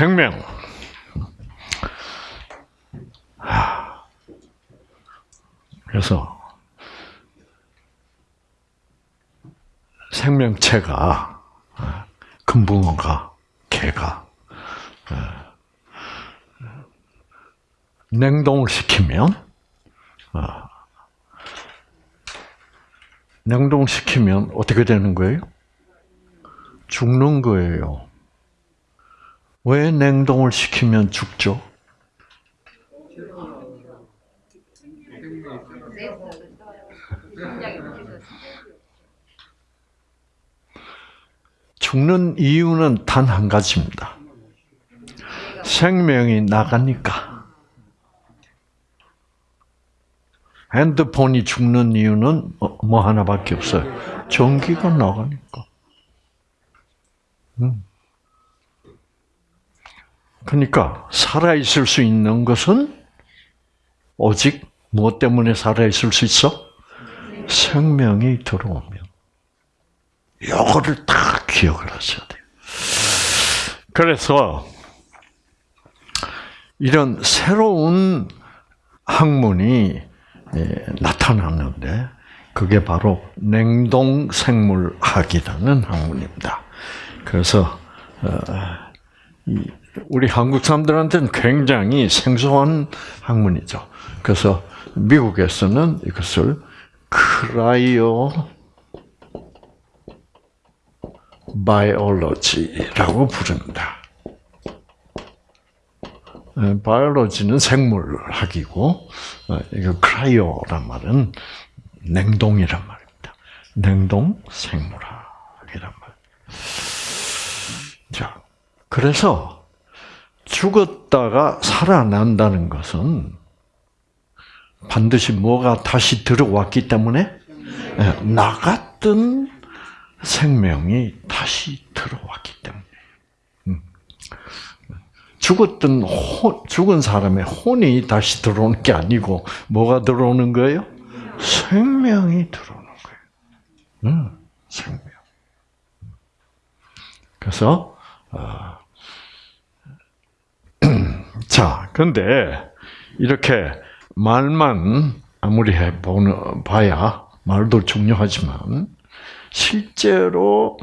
생명. 그래서 생명체가 금붕어가 개가 냉동을 시키면 냉동시키면 어떻게 되는 거예요? 죽는 거예요. 왜 냉동을 시키면 죽죠? 죽는 이유는 단 한 가지입니다. 생명이 나가니까. 핸드폰이 죽는 이유는 뭐, 뭐 하나밖에 없어요. 전기가 나가니까. 음. 그러니까 살아 있을 수 있는 것은 오직 무엇 때문에 살아 있을 수 있어? 생명이 들어오면. 이거를 다 기억을 하셔야 돼요. 그래서 이런 새로운 학문이 나타났는데 그게 바로 냉동 생물학이라는 학문입니다. 그래서 어, 우리 한국 사람들한테는 굉장히 생소한 학문이죠. 그래서 미국에서는 이것을 크라이오 바이올로지라고 부릅니다. 바이올로지는 생물학이고 어, 이거 크라이오란 말은 냉동이란 말입니다. 냉동 생물학이란 말. 자, 그래서 죽었다가 살아난다는 것은 반드시 뭐가 다시 들어왔기 때문에 예, 나갔던 생명이 다시 들어왔기 때문에. 음. 죽었던 혼, 죽은 사람의 혼이 다시 들어오는 게 아니고 뭐가 들어오는 거예요? 생명이 들어오는 거예요. 음, 생명. 그래서 어, 자, 근데 이렇게 말만 아무리 해보는 봐야 말도 중요하지만 실제로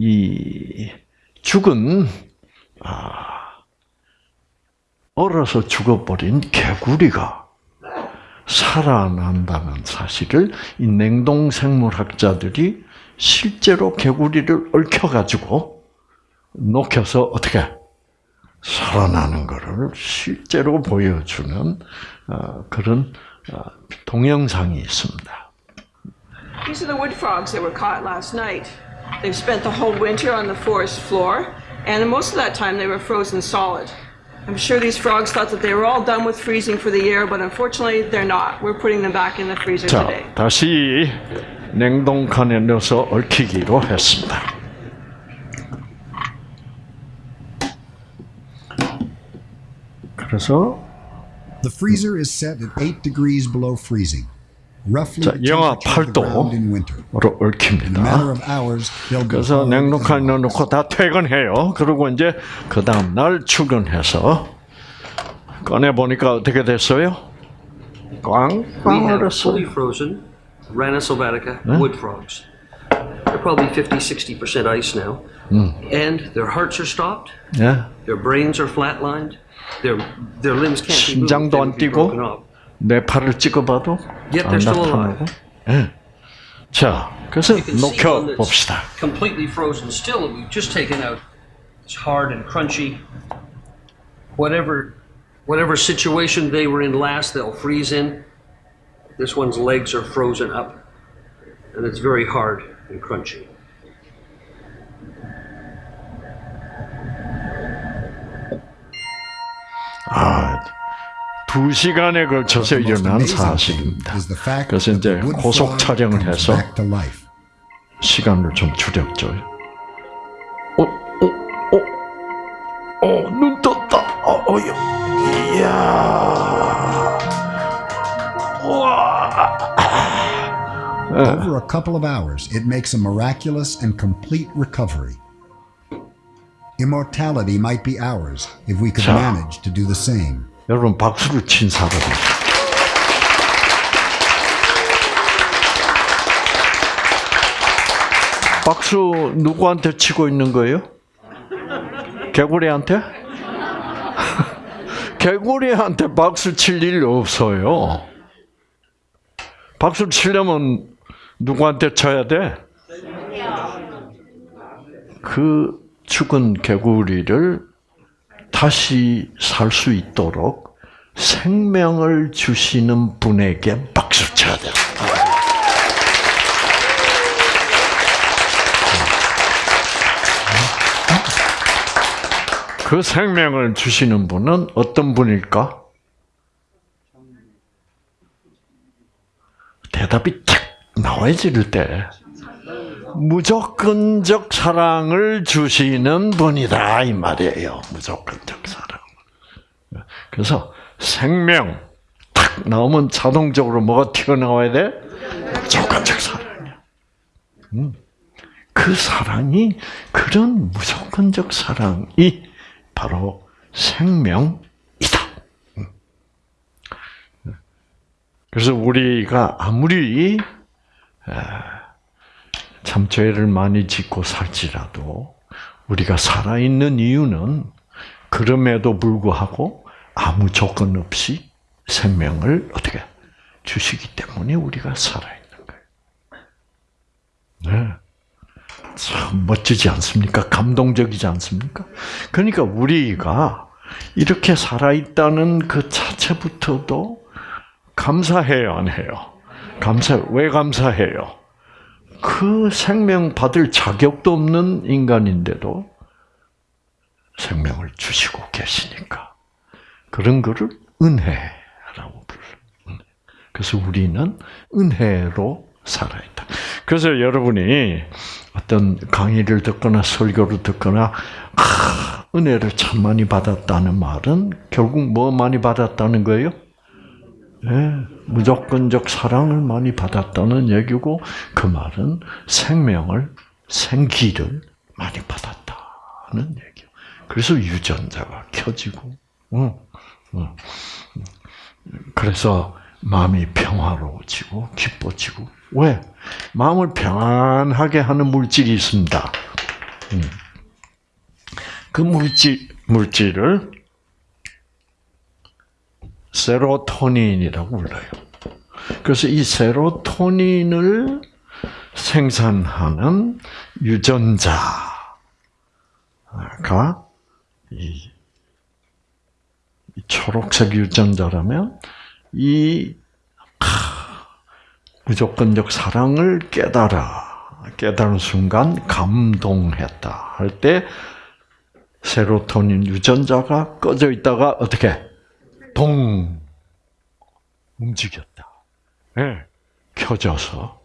이 죽은 아, 얼어서 죽어버린 개구리가 살아난다는 사실을 이 냉동 생물학자들이 실제로 개구리를 얽혀가지고 녹여서 어떻게 살아나는 것을 실제로 보여주는 그런 동영상이 있습니다. These are the wood frogs that were caught last night. They've spent the whole winter on the forest floor, and most of that time they were frozen solid. I'm sure these frogs thought that they were all done with freezing for the year, but unfortunately they're not. We're putting them back in the freezer 자, today. 다시 냉동칸에 넣어서 얽히기로 했습니다. 그래서 The freezer is set at 8 degrees below freezing. Roughly 자, the 영하 temperature of the ground in 8도로 winter. In a 얽힙니다. matter of hours, they'll be 그래서 hard as 냉동칸에 rocks. 넣어놓고 다 퇴근해요. 그리고 이제 그 다음 날 출근해서 꺼내 보니까 어떻게 됐어요? We 꽝꽝 have 얼었어. fully frozen Rana sylvatica wood frogs. They're probably 50, 60% ice now. And their hearts are stopped, 예. their brains are flatlined, their, their limbs can't be moved. 심장도 they 안 would be 뛰고? broken up. 내 팔을 찍어봐도 Yet 안 they're still 나타나고. alive. 예. 자, 그래서 You can see 녹여 one that's 봅시다. completely frozen still that we've just taken out. It's hard and crunchy. Whatever, whatever situation they were in last, they'll freeze in. This one's legs are frozen up, and it's very hard and crunchy. 아, 두 시간에 걸쳐서 일어난 사실입니다. 그래서 이제 고속 촬영을 해서. 시간을 좀 줄였죠. 어, 어, 어, 어, 눈 떴다. 어, 어, 이야, 와. Over a couple of hours, it makes a miraculous and complete recovery. Immortality might be ours if we could 자. manage to do the same. 여러분 박수를 친 사람이 박수 누구한테 치고 있는 거예요? 개구리한테? 개구리한테 박수 칠 일 없어요. 박수 치려면 누구한테 쳐야 돼? 그 죽은 개구리를 다시 살 수 있도록 생명을 주시는 분에게 박수 쳐야 돼요. 그 생명을 주시는 분은 어떤 분일까? 대답이 탁 나와야지 이럴 때. 무조건적 사랑을 주시는 분이다 이 말이에요. 무조건적 사랑. 그래서 생명 탁 나오면 자동적으로 뭐가 튀어나와야 돼? 무조건적 사랑이야. 음. 그 사랑이 그런 무조건적 사랑이 바로 생명이다. 음. 그래서 우리가 아무리 참 죄를 많이 짓고 살지라도 우리가 살아있는 이유는 그럼에도 불구하고 아무 조건 없이 생명을 어떻게 주시기 때문에 우리가 살아있는 거예요. 네. 참 멋지지 않습니까? 감동적이지 않습니까? 그러니까 우리가 이렇게 살아있다는 그 자체부터도 감사해요, 안 해요? 감사, 왜 감사해요? 그 생명 받을 자격도 없는 인간인데도 생명을 주시고 계시니까. 그런 거를 은혜라고 불러요. 그래서 우리는 은혜로 살아있다. 그래서 여러분이 어떤 강의를 듣거나 설교를 듣거나 아, 은혜를 참 많이 받았다는 말은 결국 뭐 많이 받았다는 거예요? 예, 무조건적 사랑을 많이 받았다는 얘기고 그 말은 생명을 생기를 많이 받았다는 얘기요. 그래서 유전자가 켜지고, 응, 응. 그래서 마음이 평화로워지고 기뻐지고 왜? 마음을 평안하게 하는 물질이 있습니다. 음. 그 물질 물질을 세로토닌이라고 불러요. 그래서 이 세로토닌을 생산하는 유전자가 이, 이 초록색 유전자라면 이 하, 무조건적 사랑을 깨달아 깨달은 순간 감동했다 할 때 세로토닌 유전자가 꺼져 있다가 어떻게 동 움직였다. 네. 켜져서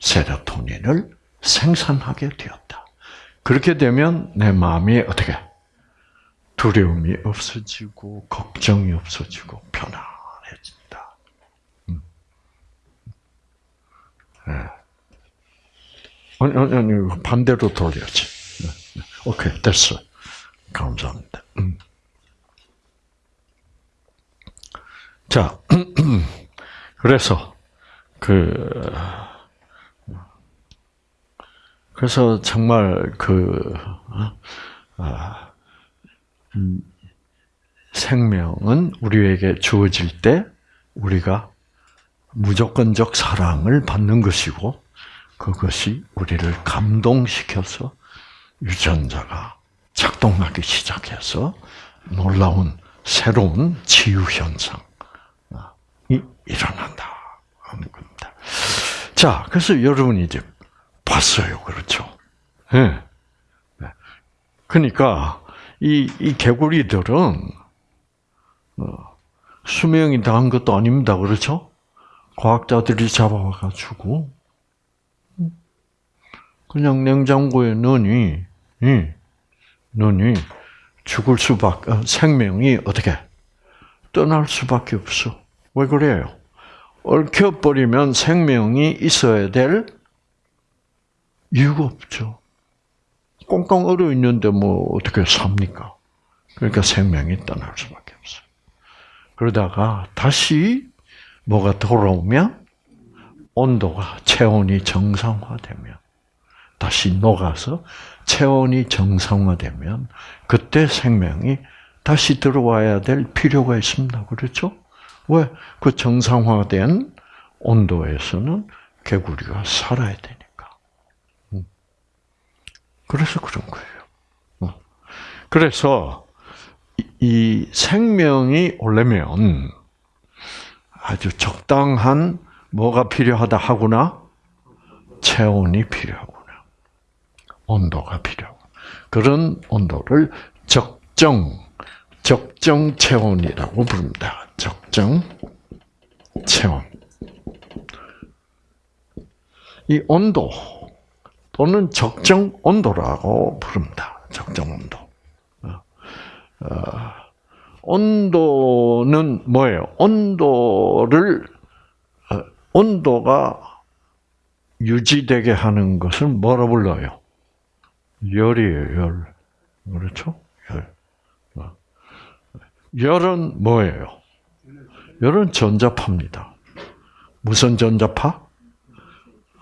세로토닌을 생산하게 되었다. 그렇게 되면 내 마음이 어떻게 두려움이 없어지고 걱정이 없어지고 편안해진다. 음. 네. 아니, 아니, 아니, 반대로 돌려야지. 네, 네. 오케이, 됐어. 감사합니다. 음. 자, 그래서 그 그래서 정말 그 아, 음, 생명은 우리에게 주어질 때 우리가 무조건적 사랑을 받는 것이고 그것이 우리를 감동시켜서 유전자가 작동하기 시작해서 놀라운 새로운 치유 현상. 이 일어난다 하는 겁니다. 자, 그래서 여러분이 이제 봤어요, 그렇죠? 예. 네. 그러니까 이, 이 개구리들은 어, 수명이 다 한 것도 아닙니다, 그렇죠? 과학자들이 잡아와가지고 그냥 냉장고에 넣으니, 예, 넣으니 죽을 수밖에 생명이 어떻게 떠날 수밖에 없어. 왜 그래요? 얽혀버리면 생명이 있어야 될 이유가 없죠. 꽁꽁 얼어 있는데 뭐 어떻게 삽니까? 그러니까 생명이 떠날 수밖에 없어요. 그러다가 다시 뭐가 돌아오면 온도가 체온이 정상화되면 다시 녹아서 체온이 정상화되면 그때 생명이 다시 들어와야 될 필요가 있습니다. 그렇죠? 왜? 그 정상화된 온도에서는 개구리가 살아야 되니까. 음. 그래서 그런 거예요. 어. 그래서 이- 이 생명이 오려면 아주 적당한 뭐가 필요하다 하구나? 체온이 필요하구나. 온도가 필요하고. 그런 온도를 적정, 적정 체온이라고 부릅니다. 적정 체온. 이 온도 또는 적정 온도라고 부릅니다. 적정 온도. 어, 어, 온도는 뭐예요? 온도를 어, 온도가 유지되게 하는 것을 뭐라 불러요? 열이에요, 열. 그렇죠? 열. 어. 열은 뭐예요? 열은 전자파입니다. 무슨 전자파?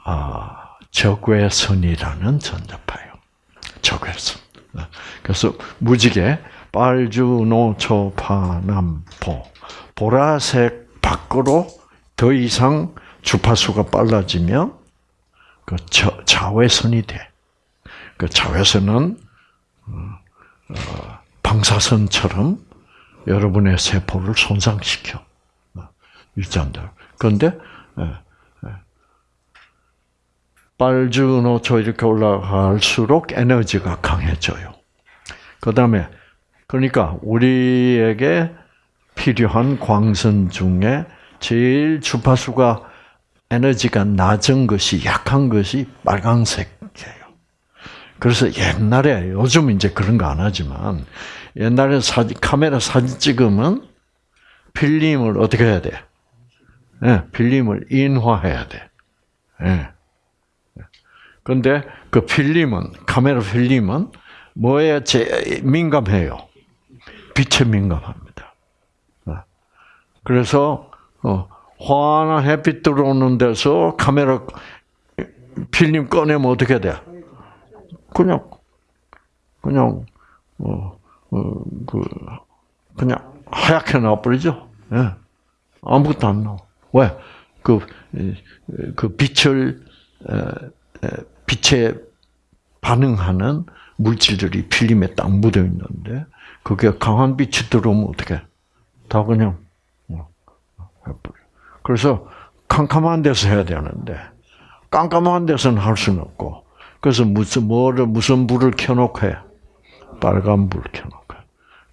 아, 적외 선이라는 전자파예요. 적외선. 어. 그래서 무지개 빨주 노초파남포 보라색 밖으로 더 이상 주파수가 빨라지면 그 저- 자외선이 돼. 그 자외선은 어, 어, 방사선처럼 여러분의 세포를 손상시켜 어, 유전자. 그런데 예, 예. 빨주노초 이렇게 올라갈수록 에너지가 강해져요. 그 다음에 그러니까 우리에게 필요한 광선 중에 제일 주파수가 에너지가 낮은 것이 약한 것이 빨강색이에요. 그래서 옛날에 요즘 이제 그런 거 안 하지만 옛날에 사진 카메라 사진 찍으면 필름을 어떻게 해야 돼? 예, 필름을 인화해야 돼. 예. 근데 그 필름은 카메라 필름은 뭐에 제일 민감해요? 빛에 민감합니다. 어. 그래서 어, 환한 햇빛 들어오는 데서 카메라 필름 꺼내면 어떻게 돼? 그냥 그냥 어, 어, 그 그냥 하얗게 나와버리죠. 예. 아무것도 안 나와. 왜? 그, 그 빛을, 빛에 반응하는 물질들이 필름에 딱 묻어 있는데, 그게 강한 빛이 들어오면 어떻게? 다 그냥, 어, 해버려. 그래서 캄캄한 데서 해야 되는데, 깜깜한 데서는 할 수는 없고, 그래서 무슨, 뭐를, 무슨 불을 켜놓고 해? 빨간 불 켜놓고.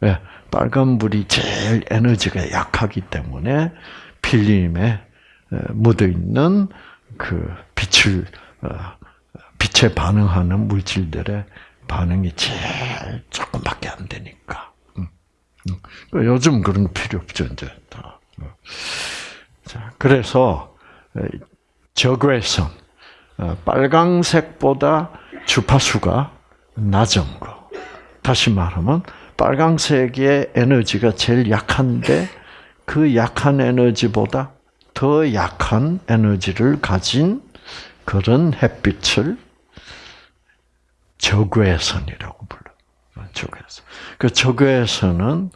왜? 빨간 불이 제일 에너지가 약하기 때문에 필름에 묻어 있는 그 빛을 어, 빛에 반응하는 물질들의 반응이 제일 조금밖에 안 되니까. 음, 음. 요즘 그런 거 필요 없죠 이제 다. 어. 자, 그래서 적외선 어, 빨강색보다 주파수가 낮은 거. 다시 말하면 빨강색의 에너지가 제일 약한데 그 약한 에너지보다 더 약한 에너지를 가진 그런 햇빛을 적외선이라고 불러. 적외선. 그 적외선은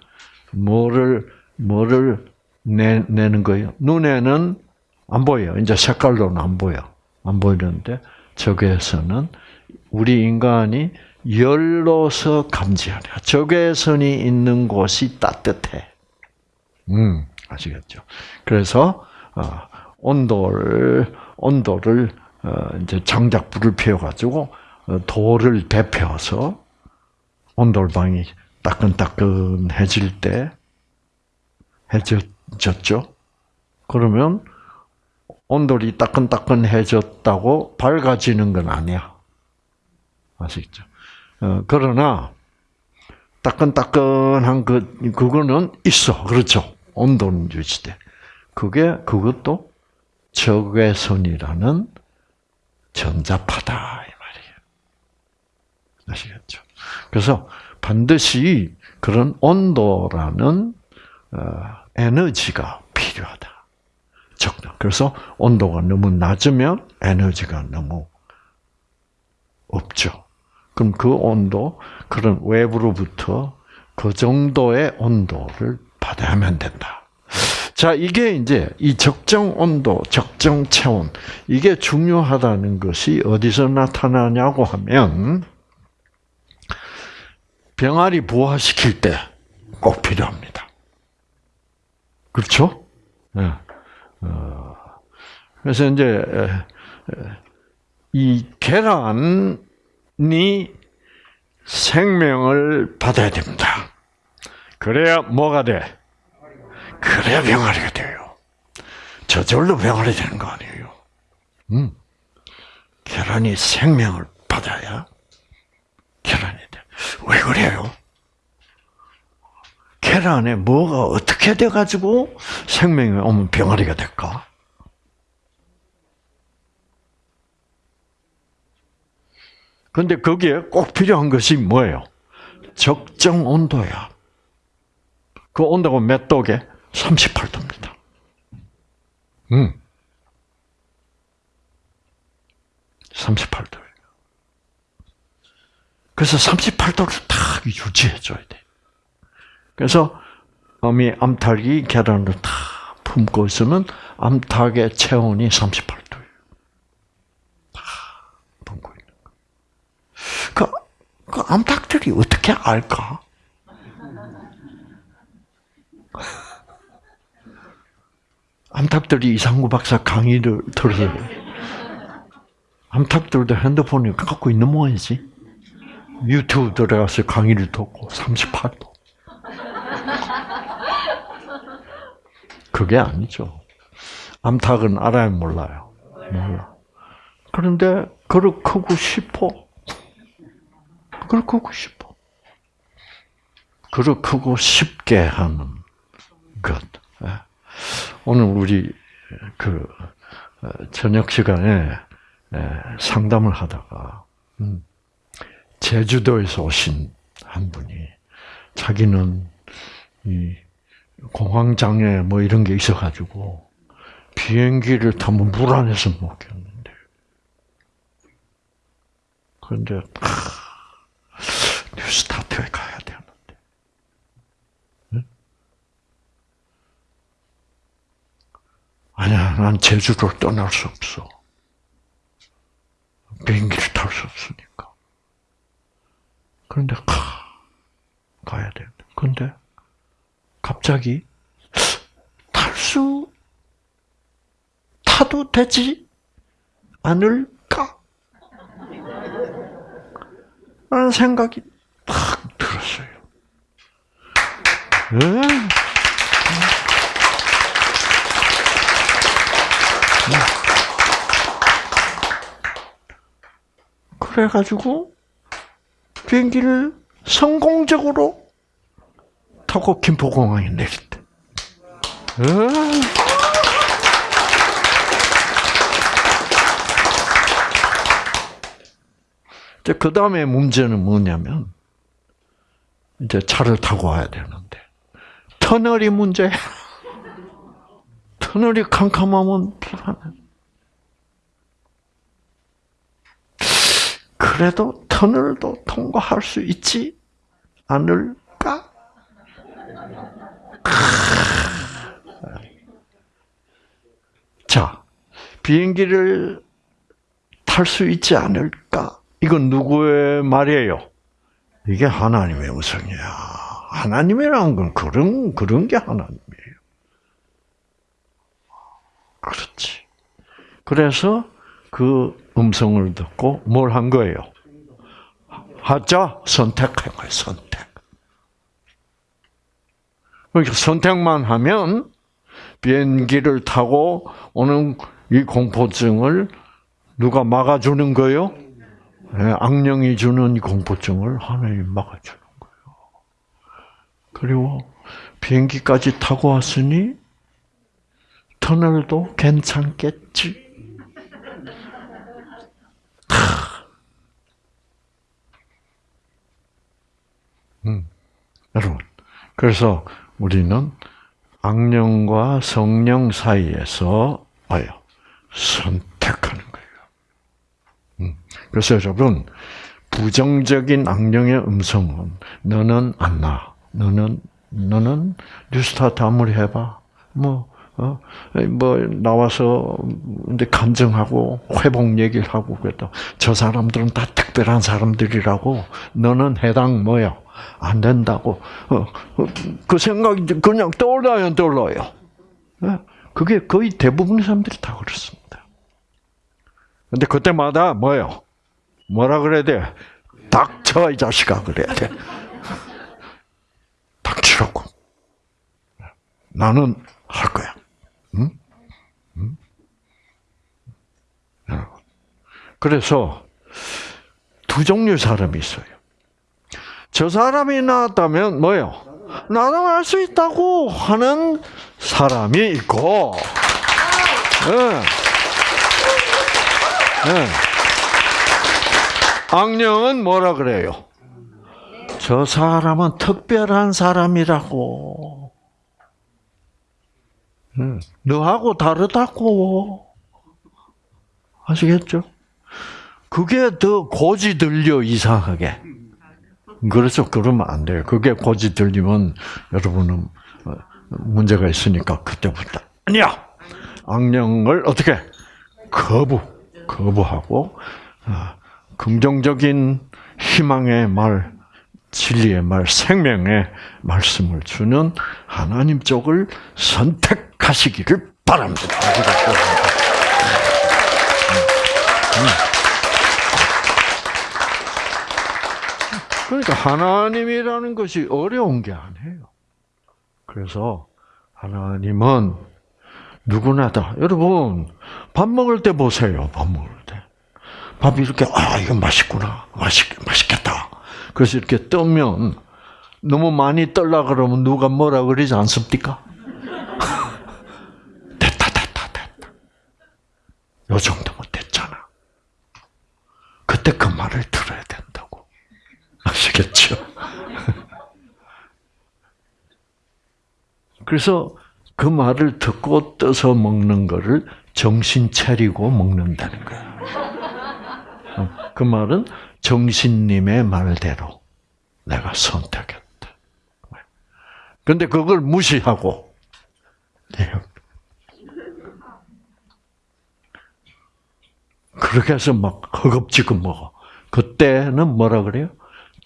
뭐를 뭐를 내, 내는 거예요? 눈에는 안 보여. 이제 색깔로는 안 보여. 안 보이는데 적외선은 우리 인간이 열로서 감지하려. 적외선이 있는 곳이 따뜻해. 음, 아시겠죠? 그래서 어, 온도를 온도를 어, 이제 장작 불을 피워 가지고 어, 돌을 데펴서 온돌방이 따끈따끈해질 때 해졌죠. 그러면 온돌이 따끈따끈해졌다고 밝아지는 건 아니야. 아시겠죠? 어, 그러나 따끈따끈한 그 그거는 있어, 그렇죠? 온도는 유지돼. 그게 그것도 적외 선이라는 전자파다 이 말이에요. 아시겠죠? 그래서 반드시 그런 온도라는 어, 에너지가 필요하다. 적당. 그래서 온도가 너무 낮으면 에너지가 너무 없죠. 그럼 그 온도, 그런 외부로부터 그 정도의 온도를 받아야만 된다. 자, 이게 이제 이 적정 온도, 적정 체온, 이게 중요하다는 것이 어디서 나타나냐고 하면, 병아리 부화시킬 때 꼭 필요합니다. 그렇죠? 네. 어, 그래서 이제, 이 계란이 생명을 받아야 됩니다. 그래야 뭐가 돼? 그래야 병아리가 돼요. 저절로 병아리 되는 거 아니에요. 음. 계란이 생명을 받아야 계란이 돼. 왜 그래요? 계란에 뭐가 어떻게 돼가지고 생명이 오면 병아리가 될까? 근데 거기에 꼭 필요한 것이 뭐예요? 적정 온도야. 그 온도가 몇 도게? 38도입니다. 음. 38도예요. 그래서 38도를 딱 유지해줘야 돼. 그래서 어미 암탉이 계란을 다 품고 있으면 암탉의 체온이 38도예요. 다 품고 있는 거. 그, 그 암탉들이 어떻게 알까? 암탉들이 이상구 박사 강의를 들어서 암탉들도 핸드폰을 갖고 있는 모양이지. 유튜브 들어가서 강의를 듣고 38도. 그게 아니죠. 암탉은 알아야 몰라요. 몰라. 그런데 그렇게 크고 싶어. 그렇게 크고 싶어. 그렇게 크고 쉽게 하는 것. 예. 오늘 우리 그 어, 저녁 시간에 예, 상담을 하다가 음, 제주도에서 오신 한 분이 자기는 이 공황 장애 뭐 이런 게 있어가지고 비행기를 타면 물 안에서 먹겠는데 그런데 아, 뉴스타트에 가야 되는데 응? 아니야 난 제주를 떠날 수 없어 비행기를 탈 수 없으니까 그런데 가 가야 돼 근데 갑자기 탈 수 타도 되지 않을까? 라는 생각이 딱 들었어요. 네. 그래가지고 비행기를 성공적으로 타고 김포공항에 내렸대. 그 다음에 문제는 뭐냐면, 이제 차를 타고 와야 되는데, 터널이 문제야. 터널이 캄캄하면 불안해. 그래도 터널도 통과할 수 있지 않을까? 자, 비행기를 탈 수 있지 않을까? 이건 누구의 말이에요? 이게 하나님의 음성이야. 하나님이라는 건 그런, 그런 게 하나님이에요. 그렇지. 그래서 그 음성을 듣고 뭘 한 거예요? 하자, 선택한 거예요, 선택. 그러니까 선택만 하면 비행기를 타고 오는 이 공포증을 누가 막아주는 거요? 네, 악령이 주는 이 공포증을 하나님 막아주는 거예요. 그리고 비행기까지 타고 왔으니 터널도 괜찮겠지. 여러분, 그래서 우리는 악령과 성령 사이에서 뭐요? 선택하는 거예요. 음, 그래서 여러분, 부정적인 악령의 음성은 너는 안 나. 너는 너는 뉴스타트 아무리 해봐. 뭐, 어, 뭐, 나와서, 근데 감정하고, 회복 얘기를 하고, 그랬다. 저 사람들은 다 특별한 사람들이라고, 너는 해당 뭐야? 안 된다고. 어, 어, 그 생각이 그냥 떠올라요, 안 떠올라요? 예? 그게 거의 대부분의 사람들이 다 그렇습니다. 근데 그때마다 뭐요? 뭐라 그래야 돼? 닥쳐, 이 자식아, 그래야 돼. 닥치라고. 나는 할 거야. 응? 응? 여러분. 그래서 두 종류의 사람이 있어요. 저 사람이 나왔다면 뭐요? 나도 할수 있다고 하는 사람이 있고, 예. 예. 악령은 뭐라 그래요? 저 사람은 특별한 사람이라고. 응. 너하고 다르다고. 아시겠죠? 그게 더 고지 들려, 이상하게. 그래서 그러면 안 돼요. 그게 고지 들리면 여러분은 어, 문제가 있으니까 그때부터. 아니야! 악령을 어떻게? 거부. 거부하고, 어, 긍정적인 희망의 말, 진리의 말, 생명의 말씀을 주는 하나님 쪽을 선택하시기를 바랍니다. 그러니까 하나님이라는 것이 어려운 게 아니에요. 그래서 하나님은 누구나 다 여러분 밥 먹을 때 보세요. 밥 먹을 때. 밥 이렇게 아 이거 맛있구나. 맛있 맛있겠다. 그래서 이렇게 뜨면 너무 많이 떨라 그러면 누가 뭐라 그러지 않습니까? 됐다 됐다 됐다. 요 정도면 됐잖아. 그때 그 말을. 아시겠죠? 그래서 그 말을 듣고 떠서 먹는 거를 정신 차리고 먹는다는 거야. 그 말은 정신님의 말대로 내가 선택했다. 근데 그걸 무시하고 그렇게 해서 막 허겁지겁 먹어. 그때는 뭐라 그래요?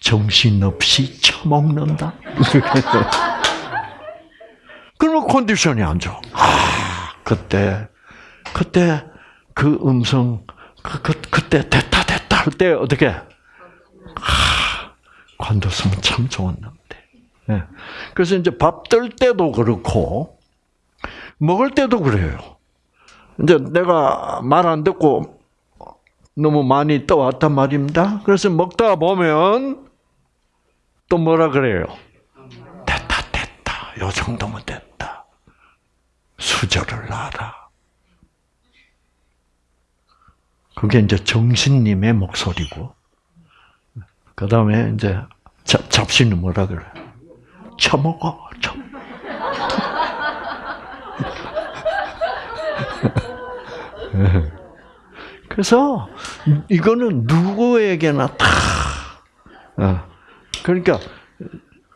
정신없이 처먹는다. 그러면 컨디션이 안 좋아. 아, 그때, 그때 그 음성, 그, 그, 그때 됐다, 됐다 할 때 어떻게? 아, 관뒀으면 참 좋았는데. 예. 그래서 이제 밥 뜰 때도 그렇고, 먹을 때도 그래요. 이제 내가 말 안 듣고 너무 많이 떠왔단 말입니다. 그래서 먹다 보면 또 뭐라 그래요? 됐다, 됐다. 요 정도면 됐다. 수저를 놔라. 그게 이제 정신님의 목소리고, 그 다음에 이제 잡, 잡신은 뭐라 그래? 처먹어, 처. 그래서 이거는 누구에게나 다 어, 그러니까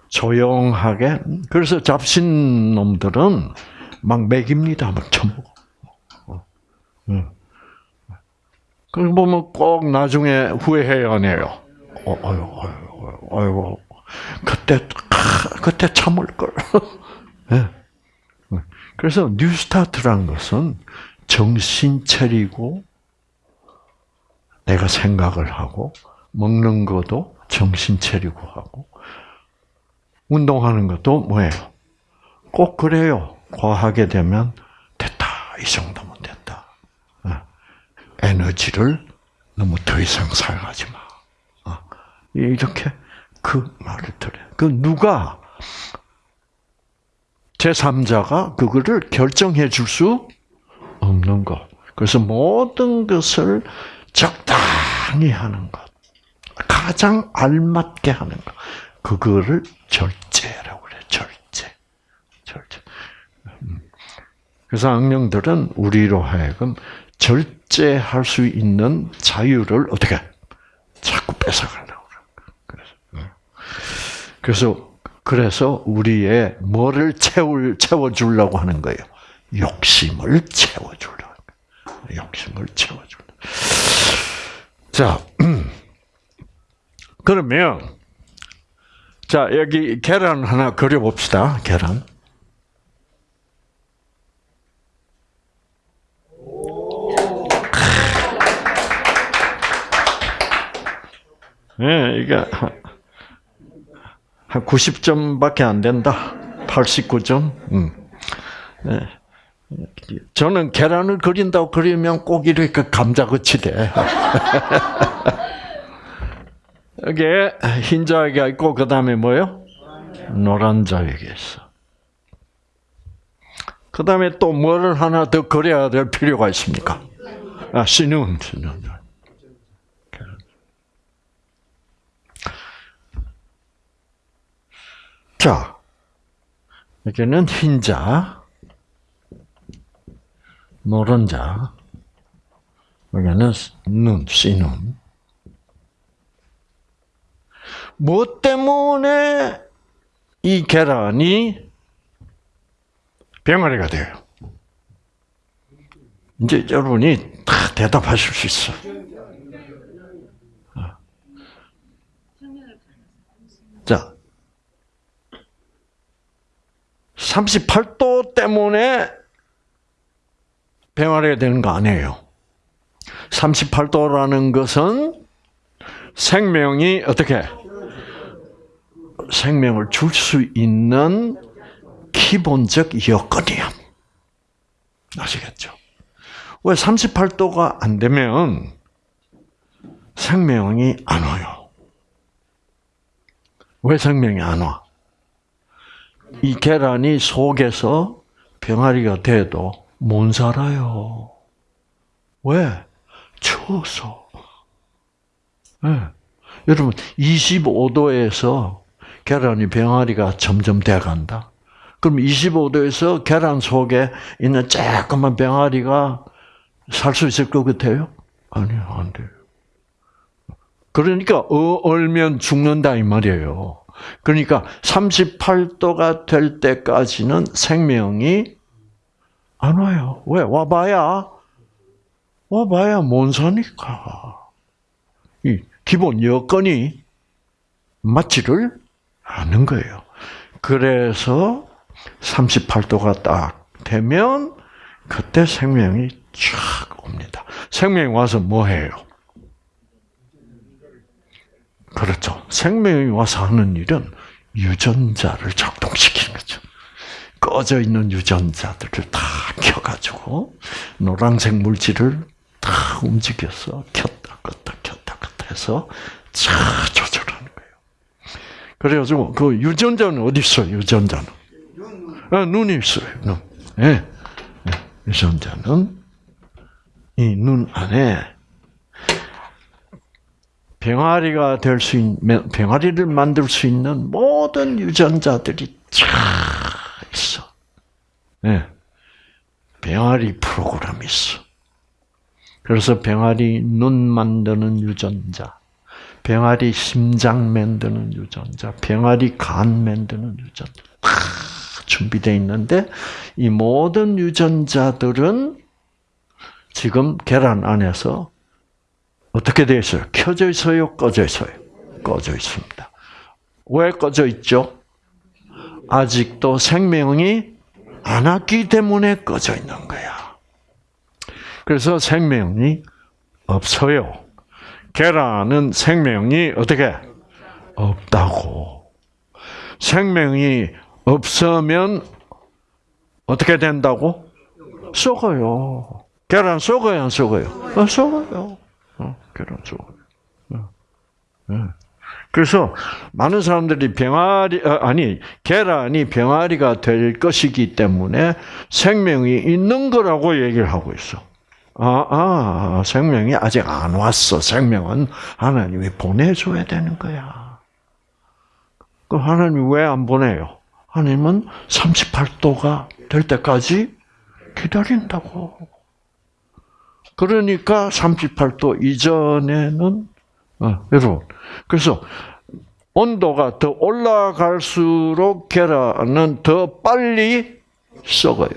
조용하게 그래서 잡신 놈들은 막 먹입니다. 막 처먹어. 그리고 보면 꼭 나중에 후회해요, 안 해요? 어, 어유, 어유, 그때 그때 참을 걸. 네. 그래서 뉴스타트라는 것은 정신 차리고 내가 생각을 하고 먹는 것도 정신 차리고 하고 운동하는 것도 뭐예요? 꼭 그래요. 과하게 되면 됐다. 이 정도면 됐다. 에너지를 너무 더 이상 사용하지 마. 이렇게 그 말을 들어요. 그 누가 제3자가 그거를 결정해 줄 수 없는 것. 그래서 모든 것을 적당히 하는 것. 가장 알맞게 하는 것. 그거를 절제라고 그래. 절제. 절제. 음. 그래서 악령들은 우리로 하여금 절제할 수 있는 자유를 어떻게 자꾸 뺏어가려고 그래. 그래서 그래서 그래서 우리의 뭐를 채울 채워 주려고 하는 거예요. 욕심을 채워 주려고. 욕심을 채워 주려. 자, 그러면 자 여기 계란 하나 그려 봅시다. 계란. 예, 이게 한- 한 90점밖에 안 된다. 89점. 음. 예. 저는 계란을 그린다고 그리면 꼭 이렇게 감자같이 돼. 여기에 흰 자위가 있고 그 다음에 뭐요? 노란 자위가 있어. 그 다음에 또 뭐를 하나 더 그려야 될 필요가 있습니까? 아, 신운, 신운. 자, 여기는 흰 자, 노란 자, 여기는 눈, 씨눈. 뭐 때문에 이 계란이 병아리가 돼요? 이제 여러분이 다 대답하실 수 있어. 어. 자, 38도 때문에 병아리가 되는 거 아니에요. 38도라는 것은 생명이 어떻게 생명을 줄 수 있는 기본적 여건이야. 아시겠죠? 왜 38도가 안 되면 생명이 안 와요? 왜 생명이 안 와? 이 계란이 속에서 병아리가 돼도 못 살아요. 왜? 추워서. 네. 여러분, 25도에서 계란이 병아리가 점점 돼간다. 그럼 25도에서 계란 속에 있는 조그만 병아리가 살 수 있을 것 같아요? 아니요, 안 돼요. 그러니까 어, 얼면 죽는다 이 말이에요. 그러니까 38도가 될 때까지는 생명이 안 와요. 왜? 와봐야 와봐야 못 사니까. 이 기본 여건이 맞지를 않는 거예요. 그래서 38도가 딱 되면 그때 생명이 쫙 옵니다. 생명이 와서 뭐 해요? 그렇죠. 생명이 와서 하는 일은 유전자를 작동시키는 거죠. 꺼져 있는 유전자들을 다 켜가지고 노란색 물질을 다 움직여서 켰다 껐다 켰다 껐다 해서 쫙 조절하는 거예요. 그래가지고 그 유전자는 어디 있어요? 유전자는 아, 눈이 있어요. 눈. 예. 네. 유전자는 이 눈 안에 병아리가 될 수 있는 병아리를 만들 수 있는 모든 유전자들이 쫙 있어. 예. 병아리 프로그램이 있어. 그래서 병아리 눈 만드는 유전자, 병아리 심장 만드는 유전자, 병아리 간 만드는 유전자 다 준비되어 있는데 이 모든 유전자들은 지금 계란 안에서 어떻게 되어 있어요? 켜져 있어요? 꺼져 있어요? 꺼져 있습니다. 왜 꺼져 있죠? 아직도 생명이 안 왔기 때문에 꺼져 있는 거야. 그래서 생명이 없어요. 계란은 생명이 어떻게 없다고. 생명이 없으면 어떻게 된다고? 썩어요. 계란 썩어요, 안 썩어요? 어, 썩어요. 어, 계란 썩어요. 어, 네. 그래서 많은 사람들이 병아리 어, 아니 계란이 병아리가 될 것이기 때문에 생명이 있는 거라고 얘기를 하고 있어. 아, 아, 생명이 아직 안 왔어. 생명은 하나님이 보내줘야 되는 거야. 그 하나님 왜 안 보내요? 하나님은 38도가 될 때까지 기다린다고. 그러니까 38도 이전에는 어, 여러분 그래서 온도가 더 올라갈수록 계란은 더 빨리 썩어요.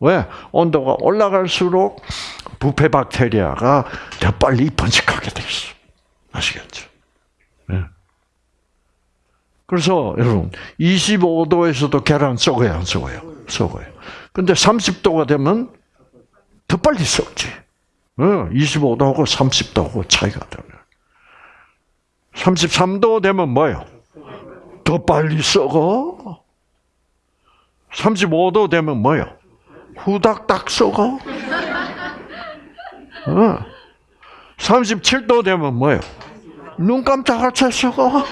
왜? 온도가 올라갈수록 부패 박테리아가 더 빨리 번식하게 돼 있어. 아시겠죠? 네. 그래서 여러분 25도에서도 계란 썩어요, 안 썩어요? 썩어요. 근데 30도가 되면 더 빨리 썩지. 25도하고 30도하고 차이가 나요. 33도 되면 뭐예요? 더 빨리 썩어. 35도 되면 뭐예요? 후닥닥 썩어. 어. 37도 되면 뭐예요? 눈 깜짝할 새 썩어.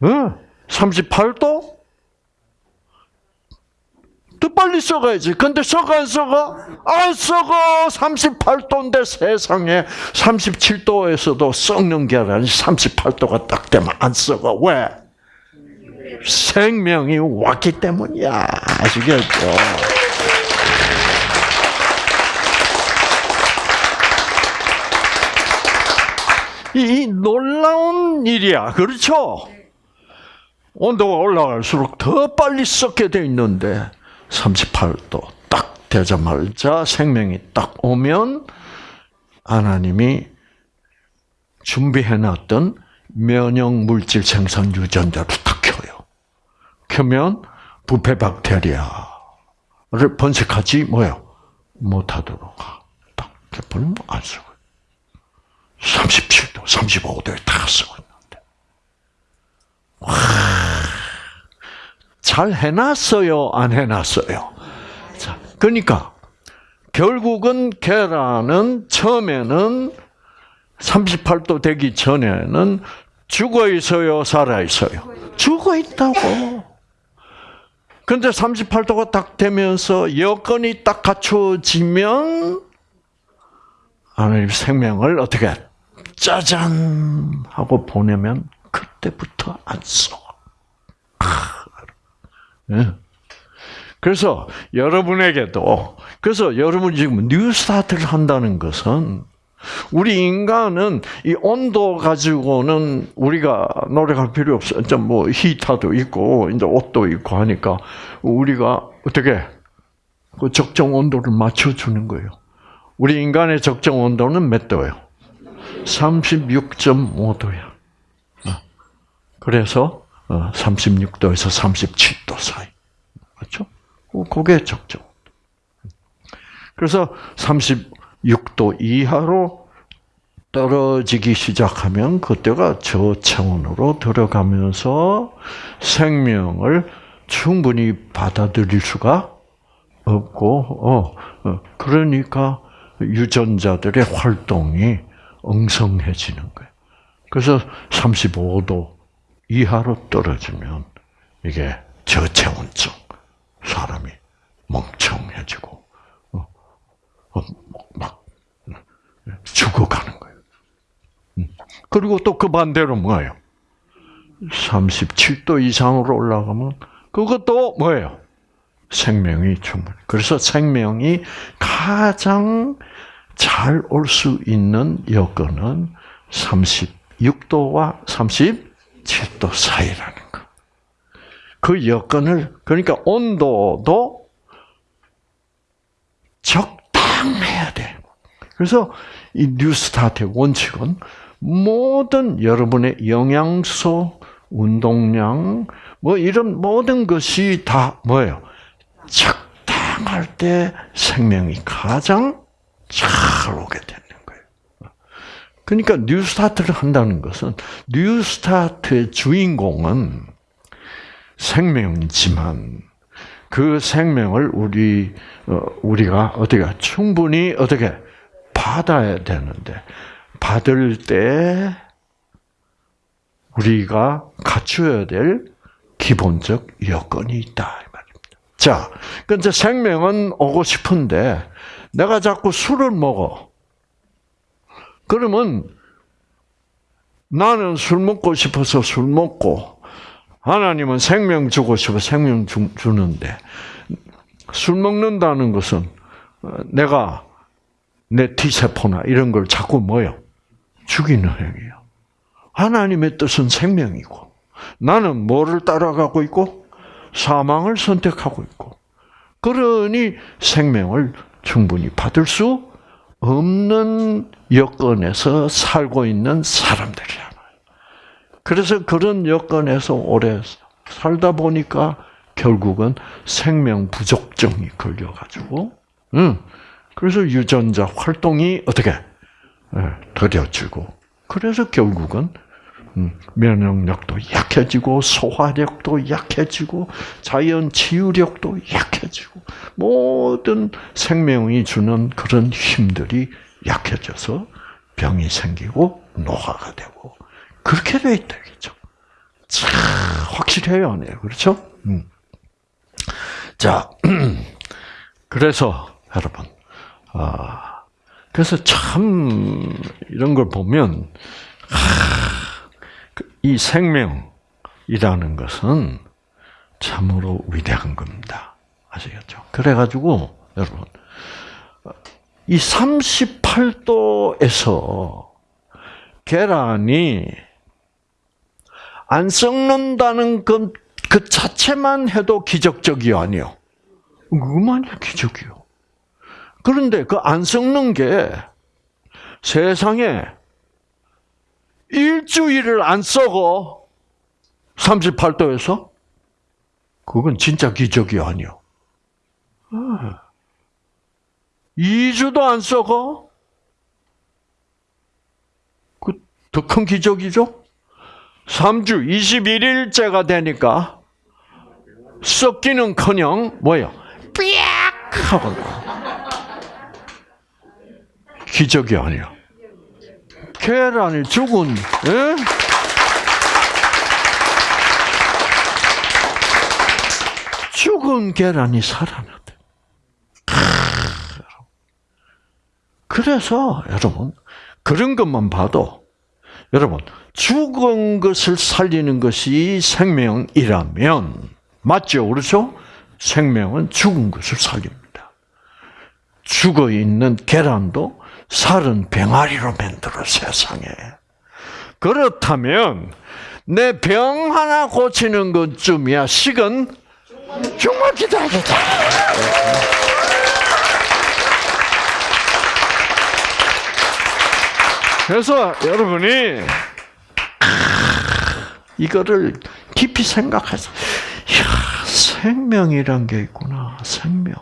어. 38도? 더 빨리 썩어야지. 근데 썩어 안 썩어? 안 썩어. 38도인데 세상에 37도에서도 썩는 계란이 38도가 딱 되면 안 썩어. 왜? 생명이 왔기 때문이야. 아시겠죠? 이, 이 놀라운 일이야. 그렇죠? 온도가 올라갈수록 더 빨리 썩게 돼 있는데 38도 딱 되자마자 생명이 딱 오면 하나님이 준비해놨던 면역 물질 생산 유전자를 딱 켜요. 켜면 부패 박테리아를 번식하지 뭐요 못하도록 딱 켜버리면 안 썩어요. 37도, 35도에 다 썩었는데. 와, 잘 해놨어요, 안 해놨어요? 자, 그러니까, 결국은 계란은 처음에는 38도 되기 전에는 죽어 있어요, 살아 있어요? 죽어 있다고. 근데 38도가 딱 되면서 여건이 딱 갖춰지면 하나님 생명을 어떻게 짜잔 하고 보내면 그때부터 안 써. 예. 그래서 여러분에게도 그래서 여러분 지금 뉴스타트를 한다는 것은 우리 인간은 이 온도 가지고는 우리가 노력할 필요 없어. 이제 뭐 히터도 있고 이제 옷도 있고 하니까 우리가 어떻게 그 적정 온도를 맞춰 주는 거예요. 우리 인간의 적정 온도는 몇 도예요? 36.5도야. 그래서 36도에서 37도 사이. 그렇죠? 그게 적정. 그래서 36도 이하로 떨어지기 시작하면 그때가 저차원으로 들어가면서 생명을 충분히 받아들일 수가 없고, 어, 어 그러니까 유전자들의 활동이 엉성해지는 거예요. 그래서 35도 이하로 떨어지면 이게 저체온증, 사람이 멍청해지고 어, 어, 막 죽어가는 거예요. 음. 그리고 또 그 반대로 뭐예요? 37도 이상으로 올라가면 그것도 뭐예요? 생명이 충분히. 그래서 생명이 가장 잘 올 수 있는 여건은 36도와 37도 사이라는 거. 그 여건을, 그러니까 온도도 적당해야 돼. 그래서 이 뉴스타트의 원칙은 모든 여러분의 영양소, 운동량, 뭐 이런 모든 것이 다 뭐예요? 적당할 때 생명이 가장 잘 오게 되는 거예요. 그러니까 뉴스타트를 한다는 것은 뉴스타트의 주인공은 생명이지만 그 생명을 우리 어, 우리가 어떻게 충분히 어떻게 받아야 되는데 받을 때 우리가 갖춰야 될 기본적 여건이 있다 이 말입니다. 자, 근데 생명은 오고 싶은데 내가 자꾸 술을 먹어. 그러면 나는 술 먹고 싶어서 술 먹고 하나님은 생명 주고 싶어 생명 주, 주는데 술 먹는다는 것은 어, 내가 내 T세포나 이런 걸 자꾸 뭐요? 죽이는 행위예요. 하나님의 뜻은 생명이고 나는 뭐를 따라가고 있고 사망을 선택하고 있고 그러니 생명을 충분히 받을 수 없는 여건에서 살고 있는 사람들이잖아요. 그래서 그런 여건에서 오래 살다 보니까 결국은 생명 부족증이 걸려가지고, 응. 그래서 유전자 활동이 어떻게 예, 더뎌지고, 그래서 결국은 음, 면역력도 약해지고 소화력도 약해지고 자연 치유력도 약해지고 모든 생명이 주는 그런 힘들이 약해져서 병이 생기고 노화가 되고 그렇게 돼 있다겠죠. 참 확실해요, 안 해요? 그렇죠? 음. 자, 그래서 여러분, 아, 그래서 참 이런 걸 보면 이 생명이라는 것은 참으로 위대한 겁니다. 아시겠죠? 그래가지고, 여러분, 이 38도에서 계란이 안 썩는다는 그, 그 자체만 해도 기적적이 아니요. 그만이 기적이요. 그런데 그 안 썩는 게 세상에 일주일을 안 썩어. 38도에서? 그건 진짜 기적이 아니요. 2주도 안 썩어? 그 더 큰 기적이죠? 3주, 21일째가 되니까 썩기는 커녕, 뭐예요? 삐약! 하고 기적이 아니야. 계란이 죽은, 예? 죽은 계란이 살아났대. 그래서 여러분 그런 것만 봐도 여러분 죽은 것을 살리는 것이 생명이라면 맞죠, 그렇죠? 생명은 죽은 것을 살립니다. 죽어 있는 계란도 살은 병아리로 만들어 세상에. 그렇다면 내 병 하나 고치는 것쯤이야 식은 정말 기다리다. 그래서 여러분이 이거를 깊이 생각해서 야 생명이란 게 있구나 생명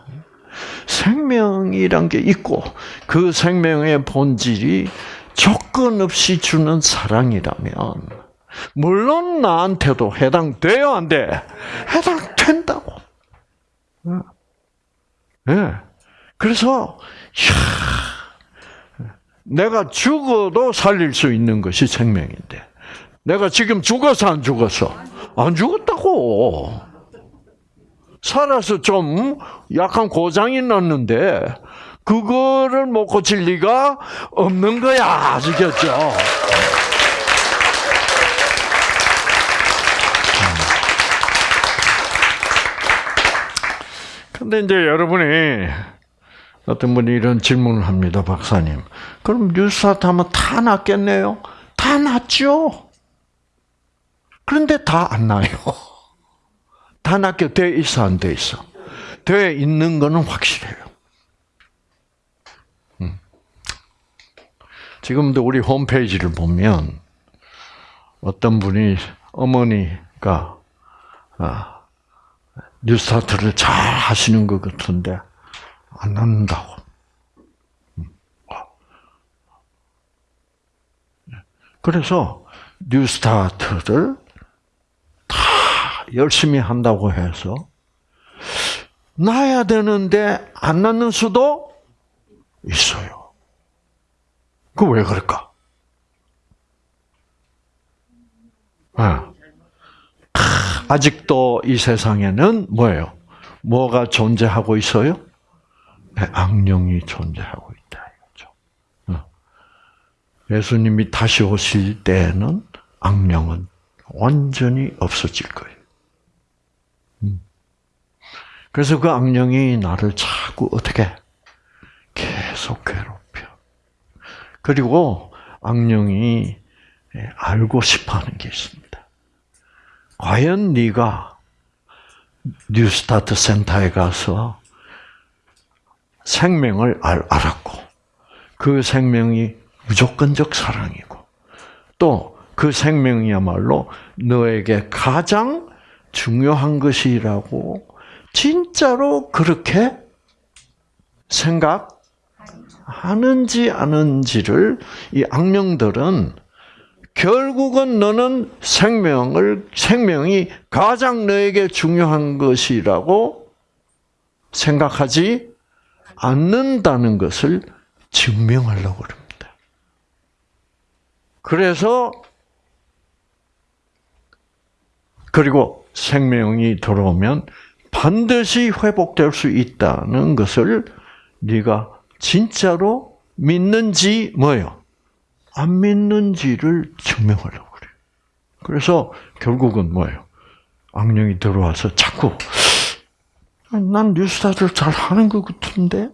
생명이란 게 있고 그 생명의 본질이 조건 없이 주는 사랑이라면 물론 나한테도 해당돼요 안 돼? 해당된다고. 예. 네. 그래서 야, 내가 죽어도 살릴 수 있는 것이 생명인데 내가 지금 죽어서 안 죽었어? 안 죽었다고. 살아서 좀 약간 고장이 났는데 그거를 못 고칠 리가 없는 거야. 아시겠죠? 근데 이제 여러분이 어떤 분이 이런 질문을 합니다, 박사님. 그럼 뉴스타트 하면 다 낫겠네요? 다 낫죠? 그런데 다 안 나요. 다 낫게 돼 있어, 안 돼 있어? 돼 있는 거는 확실해요. 음. 지금도 우리 홈페이지를 보면 어떤 분이 어머니가 아, 뉴스타트를 잘 하시는 것 같은데 안 낳는다고. 그래서 뉴스타트를 다 열심히 한다고 해서 낳아야 되는데 안 낳는 수도 있어요. 그 왜 그럴까? 아. 아직도 이 세상에는 뭐예요? 뭐가 존재하고 있어요? 네, 악령이 존재하고 있다 이거죠. 예수님이 다시 오실 때에는 악령은 완전히 없어질 거예요. 음. 그래서 그 악령이 나를 자꾸 어떻게 계속 괴롭혀. 그리고 악령이 예, 알고 싶어하는 게 있습니다. 과연 네가 뉴스타트 센터에 가서 생명을 알, 알았고 그 생명이 무조건적 사랑이고 또 그 생명이야말로 너에게 가장 중요한 것이라고 진짜로 그렇게 생각하는지 아는지를 이 악령들은 결국은 너는 생명을 생명이 가장 너에게 중요한 것이라고 생각하지 않는다는 것을 증명하려고 합니다. 그래서 그리고 생명이 들어오면 반드시 회복될 수 있다는 것을 네가 진짜로 믿는지 뭐요? 안 믿는지를 증명하려고 그래요. 그래서 결국은 뭐예요? 악령이 들어와서 자꾸 난 뉴스타를 잘 하는 것 같은데,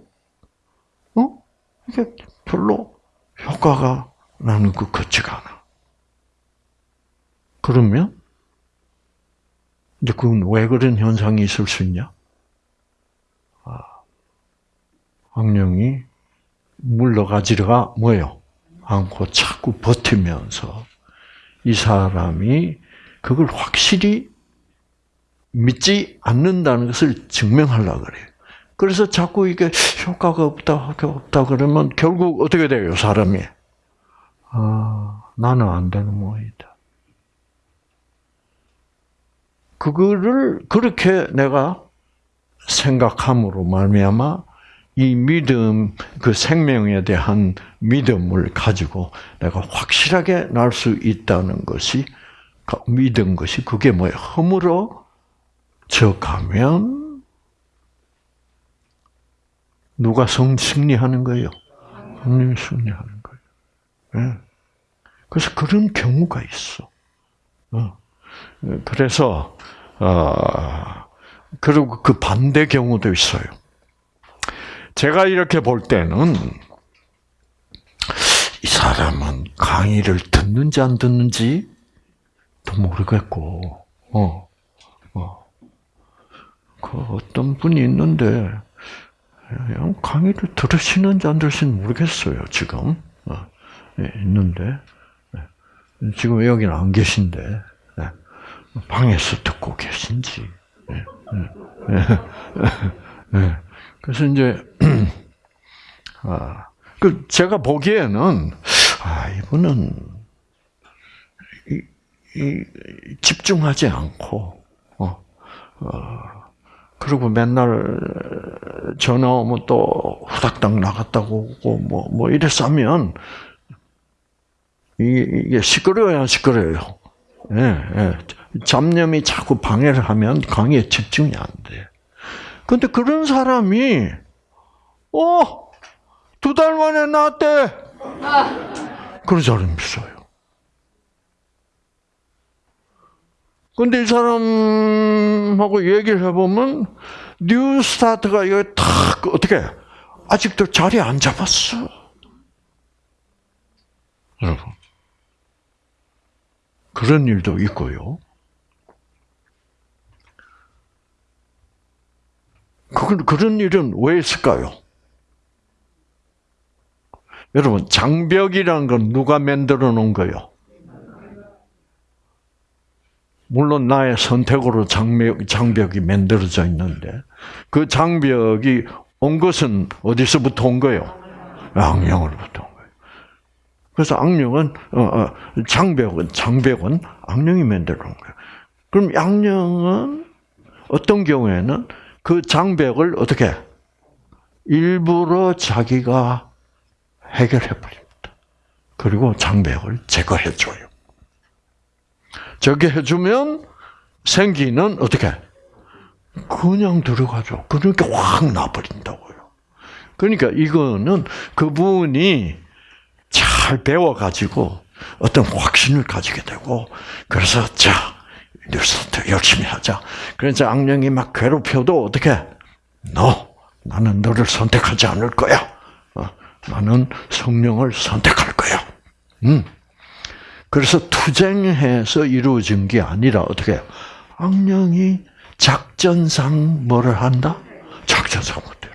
어? 이게 별로 효과가 나는 것 같지가 않아. 그러면 이제 그건 왜 그런 현상이 있을 수 있냐? 아, 악령이 물러가지가 뭐예요? 않고 자꾸 버티면서 이 사람이 그걸 확실히 믿지 않는다는 것을 증명하려고 그래요. 그래서 자꾸 이게 효과가 없다, 효과가 없다 그러면 결국 어떻게 돼요, 사람이? 아, 나는 안 되는 모양이다. 그거를 그렇게 내가 생각함으로 말미암아 이 믿음, 그 생명에 대한 믿음을 가지고 내가 확실하게 날 수 있다는 것이 믿은 것이 그게 뭐예요? 허물어 저 가면 누가 성 승리하는 거예요? 하나님이 승리하는 거예요. 네. 그래서 그런 경우가 있어. 어. 그래서 어, 그리고 그 반대 경우도 있어요. 제가 이렇게 볼 때는 이 사람은 강의를 듣는지 안 듣는지 도 모르겠고, 어, 어. 그 어떤 분이 있는데, 강의를 들으시는지 안 들으시는지 모르겠어요, 지금. 어, 예, 있는데, 예. 지금 여기는 안 계신데, 예. 방에서 듣고 계신지. 그래서 이제, 아, 그, 제가 보기에는, 아, 이분은, 이, 이, 집중하지 않고, 어, 어, 그리고 맨날 전화 오면 또 후닥닥 나갔다고 오고, 뭐, 뭐 이랬으면, 이게 시끄러워야 시끄러워요. 예, 예. 잡념이 자꾸 방해를 하면 강의에 집중이 안 돼. 근데 그런 사람이, 어, 두 달 만에 나왔대. 그런 사람이 있어요. 근데 이 사람하고 얘기를 해보면, New Start가 이거 탁, 어떻게, 아직도 자리 안 잡았어. 여러분. 그런 일도 있고요. 그, 그런 일은 왜 있을까요? 여러분, 장벽이란 건 누가 만들어 놓은 거요? 물론 나의 선택으로 장벽, 장벽이 만들어져 있는데, 그 장벽이 온 것은 어디서부터 온 거요? 악령으로부터 온 거예요. 그래서 악령은, 어, 어, 장벽은, 장벽은 악령이 만들어 놓은 거예요. 그럼 악령은 어떤 경우에는 그 장벽을 어떻게 일부러 자기가 해결해 버립니다. 그리고 장벽을 제거해 줘요. 저게 해주면 생기는 어떻게 그냥 들어가죠. 그러니까 확 나버린다고요. 그러니까 이거는 그분이 잘 배워가지고 어떤 확신을 가지게 되고 그래서 자 뉴스타트 열심히 하자. 그래서 악령이 막 괴롭혀도 어떻게 너 나는 너를 선택하지 않을 거야. 어, 나는 성령을 선택할 거야. 음. 그래서 투쟁해서 이루어진 게 아니라 어떻게? 악령이 작전상 뭐를 한다? 작전상 못해요.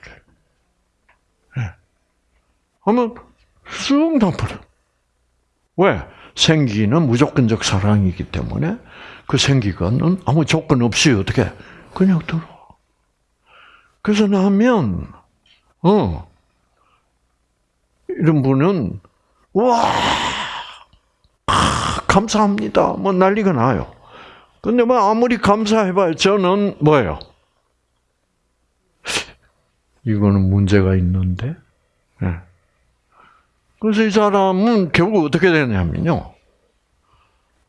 예. 하면 쑥 나버려. 왜? 생기는 무조건적 사랑이기 때문에 그 생기가는 아무 조건 없이 어떻게 그냥 들어. 그래서 나면 어 이런 분은 와 아, 감사합니다. 뭐 난리가 나요. 근데 뭐 아무리 감사해봐요. 저는 뭐예요? 이거는 문제가 있는데. 예. 그래서 이 사람은 결국 어떻게 되냐면요.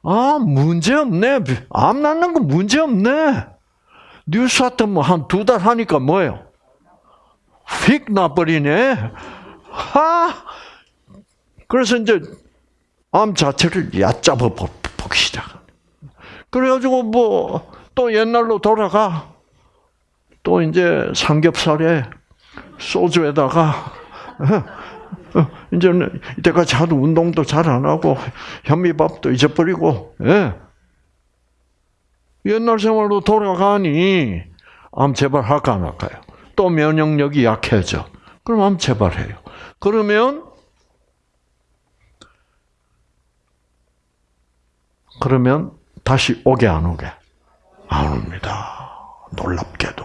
아, 문제 없네. 암 낳는 거 문제 없네. 뉴스하트 뭐한 두 달 하니까 뭐예요? 휙 나버리네. 하! 그래서 이제 암 자체를 얕잡아 보기 시작. 그래가지고 뭐 또 옛날로 돌아가. 또 이제 삼겹살에 소주에다가 어, 이제는 이때까지 하도 운동도 잘 안 하고 현미밥도 잊어버리고 예. 옛날 생활로 돌아가니 암 재발할까 안 할까요? 또 면역력이 약해져. 그럼 암 재발해요. 그러면 그러면 다시 오게 안 오게? 안 옵니다. 놀랍게도.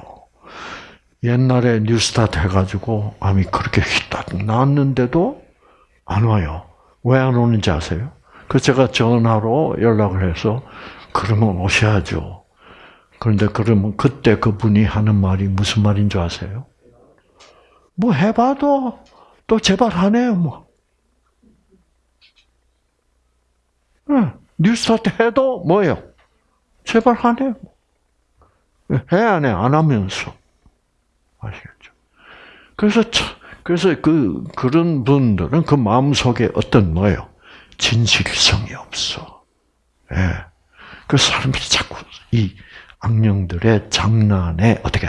옛날에 뉴스타트 해가지고 암이 그렇게 휘딱 나왔는데도 안 와요. 왜 안 오는지 아세요? 그 제가 전화로 연락을 해서 그러면 오셔야죠. 그런데 그러면 그때 그분이 하는 말이 무슨 말인 줄 아세요? 뭐 해봐도 또 재발하네요, 뭐. 네, 뉴스타트 해도 뭐예요? 재발하네요. 해야 안 해, 안 하면서. 아시겠죠? 그래서 그래서 그 그런 분들은 그 마음 속에 어떤 뭐예요? 진실성이 없어. 예. 그 사람이 자꾸 이 악령들의 장난에 어떻게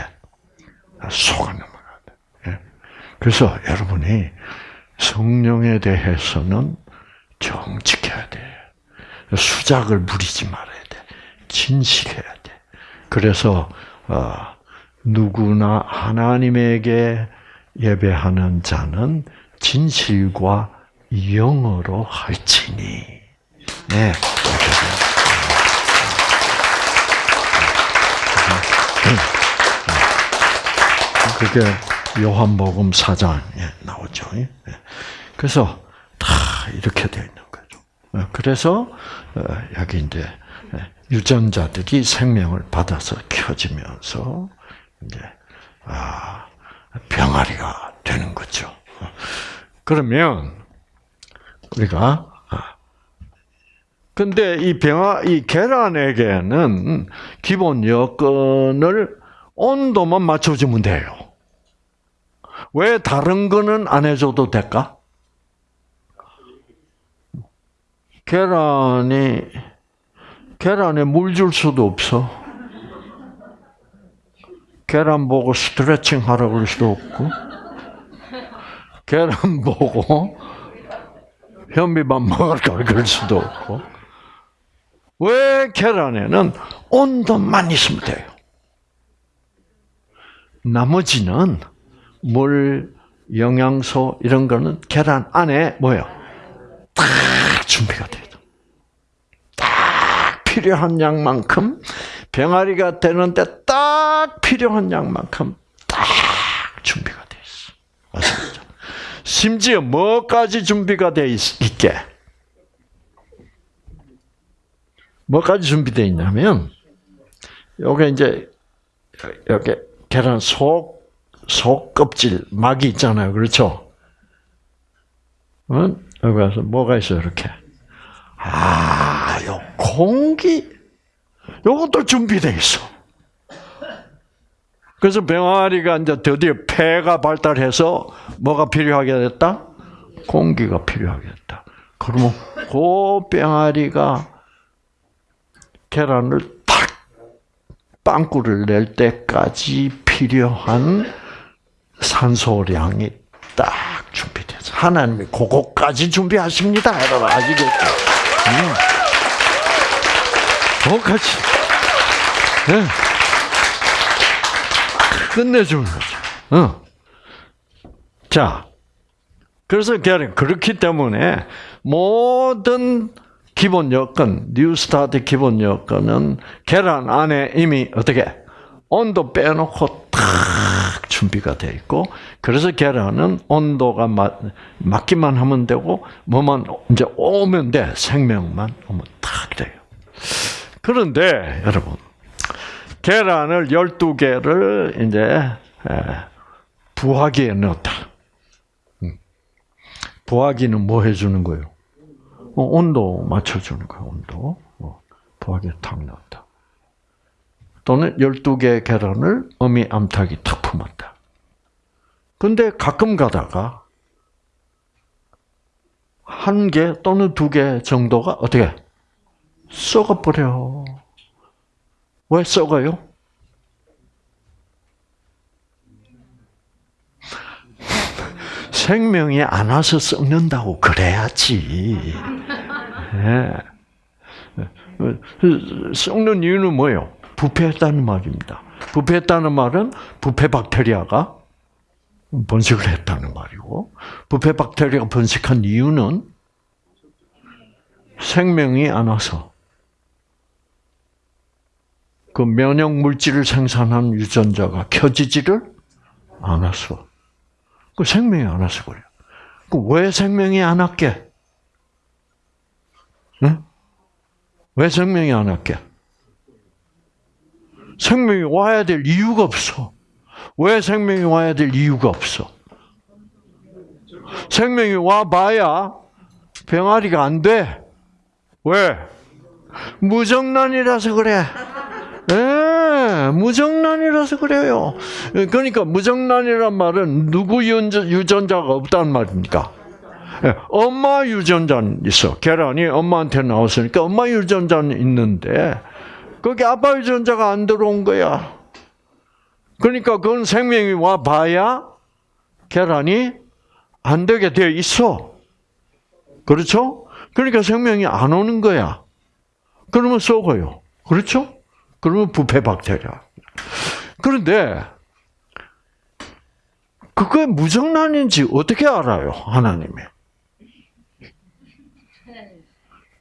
속아 넘어가야 돼. 예. 그래서 여러분이 성령에 대해서는 정직해야 돼. 수작을 부리지 말아야 돼. 진실해야 돼. 그래서 어, 누구나 하나님에게 예배하는 자는 진실과 영어로 할지니. 네. 그게 요한복음 4장에 나오죠. 예. 그래서 다 이렇게 되어 있는 그래서 어, 여기 이제 유전자들이 생명을 받아서 켜지면서 이제 아 병아리가 되는 거죠. 그러면 우리가 아, 근데 이 병아 이 계란에게는 기본 여건을 온도만 맞춰주면 돼요. 왜 다른 거는 안 해줘도 될까? 계란이 계란에 물 줄 수도 없어. 계란 보고 스트레칭 하라고 그럴 수도 없고, 계란 보고 현미밥 먹을까 그럴 수도 없고, 왜 계란에는 온도만 있으면 돼요. 나머지는 물, 영양소 이런 거는 계란 안에 뭐요? 딱 준비가 돼요. 딱 필요한 양만큼 병아리가 되는데 딱 필요한 양만큼 딱 준비가 돼 있어. 맞습니다. 심지어 뭐까지 준비가 돼 있, 있게? 뭐까지 준비되어 있냐면, 요게 이제, 여기 계란 속, 속 껍질, 막이 있잖아요. 그렇죠? 어? 여기 가서 뭐가 있어요, 이렇게? 아, 요 공기, 요것도 준비되어 있어. 그래서 병아리가 이제 드디어 폐가 발달해서 뭐가 필요하게 됐다? 공기가 필요하겠다. 그러면 그 병아리가 계란을 탁 빵꾸를 낼 때까지 필요한 산소량이 딱 준비돼서 하나님이 그거까지 준비하십니다. 여러분 아시겠죠? 음. 그거까지. 네. 끝내주는 거죠. 어. 자, 그래서 계란 그렇기 때문에 모든 기본 여건, 뉴스타트 기본 여건은 계란 안에 이미 어떻게 온도 빼놓고 탁 준비가 돼 있고, 그래서 계란은 온도가 맞, 맞기만 하면 되고, 뭐만 이제 오면 돼. 생명만 오면 탁 돼요. 그런데 여러분, 계란을 12개를 이제 에, 부화기에 넣었다. 음. 부화기는 뭐 해주는 거예요? 어, 온도 맞춰주는 거예요, 온도. 어, 부화기에 탁 넣었다. 또는 12개의 계란을 어미 암탉이 탁 품었다. 근데 가끔 가다가 한 개 또는 두 개 정도가 어떻게 썩어버려. 왜 썩어요? 생명이 안 와서 썩는다고 그래야지. 예. 썩는 이유는 뭐예요? 부패했다는 말입니다. 부패했다는 말은 부패 박테리아가 번식을 했다는 말이고, 부패 박테리아가 번식한 이유는 생명이 안 와서 그 면역 물질을 생산한 유전자가 켜지지를 않았어. 그 생명이 안 와서 그래요. 그왜 생명이 안 왔게? 응? 왜 생명이 안 왔게? 생명이 와야 될 이유가 없어. 왜 생명이 와야 될 이유가 없어? 생명이 와봐야 병아리가 안 돼. 왜? 무정란이라서 그래. 예, 무정란이라서 그래요. 그러니까 무정란이란 말은 누구 유전자가 없다는 말입니까? 예, 엄마 유전자는 있어. 계란이 엄마한테 나왔으니까 엄마 유전자는 있는데 거기 아빠 유전자가 안 들어온 거야. 그러니까 그건 생명이 와 봐야 계란이 안 되게 돼 있어. 그렇죠? 그러니까 생명이 안 오는 거야. 그러면 썩어요. 그렇죠? 그러면 부패 박테리아. 그런데 그게 무정란인지 어떻게 알아요? 하나님이.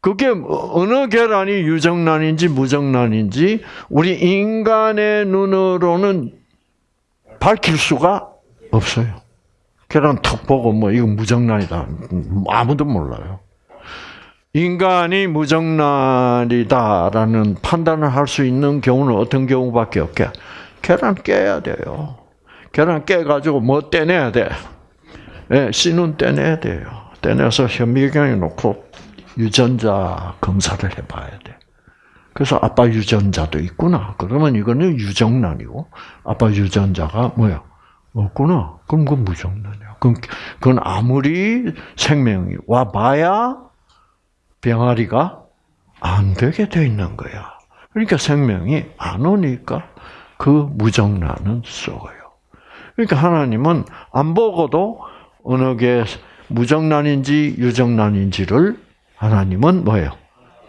그게 어느 계란이 유정란인지 무정란인지 우리 인간의 눈으로는 밝힐 수가 없어요. 계란 턱 보고 뭐 이거 무정란이다. 아무도 몰라요. 인간이 무정란이다라는 판단을 할 수 있는 경우는 어떤 경우밖에 없게? 계란 깨야 돼요. 계란 깨가지고 뭐 떼내야 돼? 네, 씨눈 떼내야 돼요. 떼내서 현미경에 놓고 유전자 검사를 해봐야 돼. 그래서 아빠 유전자도 있구나. 그러면 이거는 유정란이고 아빠 유전자가 뭐야? 없구나. 그럼 그건 무정란이야. 그럼 그건 아무리 생명이 와봐야 병아리가 안 되게 돼 있는 거야. 그러니까 생명이 안 오니까 그 무정란은 썩어요. 그러니까 하나님은 안 보고도 어느 게 무정란인지 유정란인지를 하나님은 뭐예요?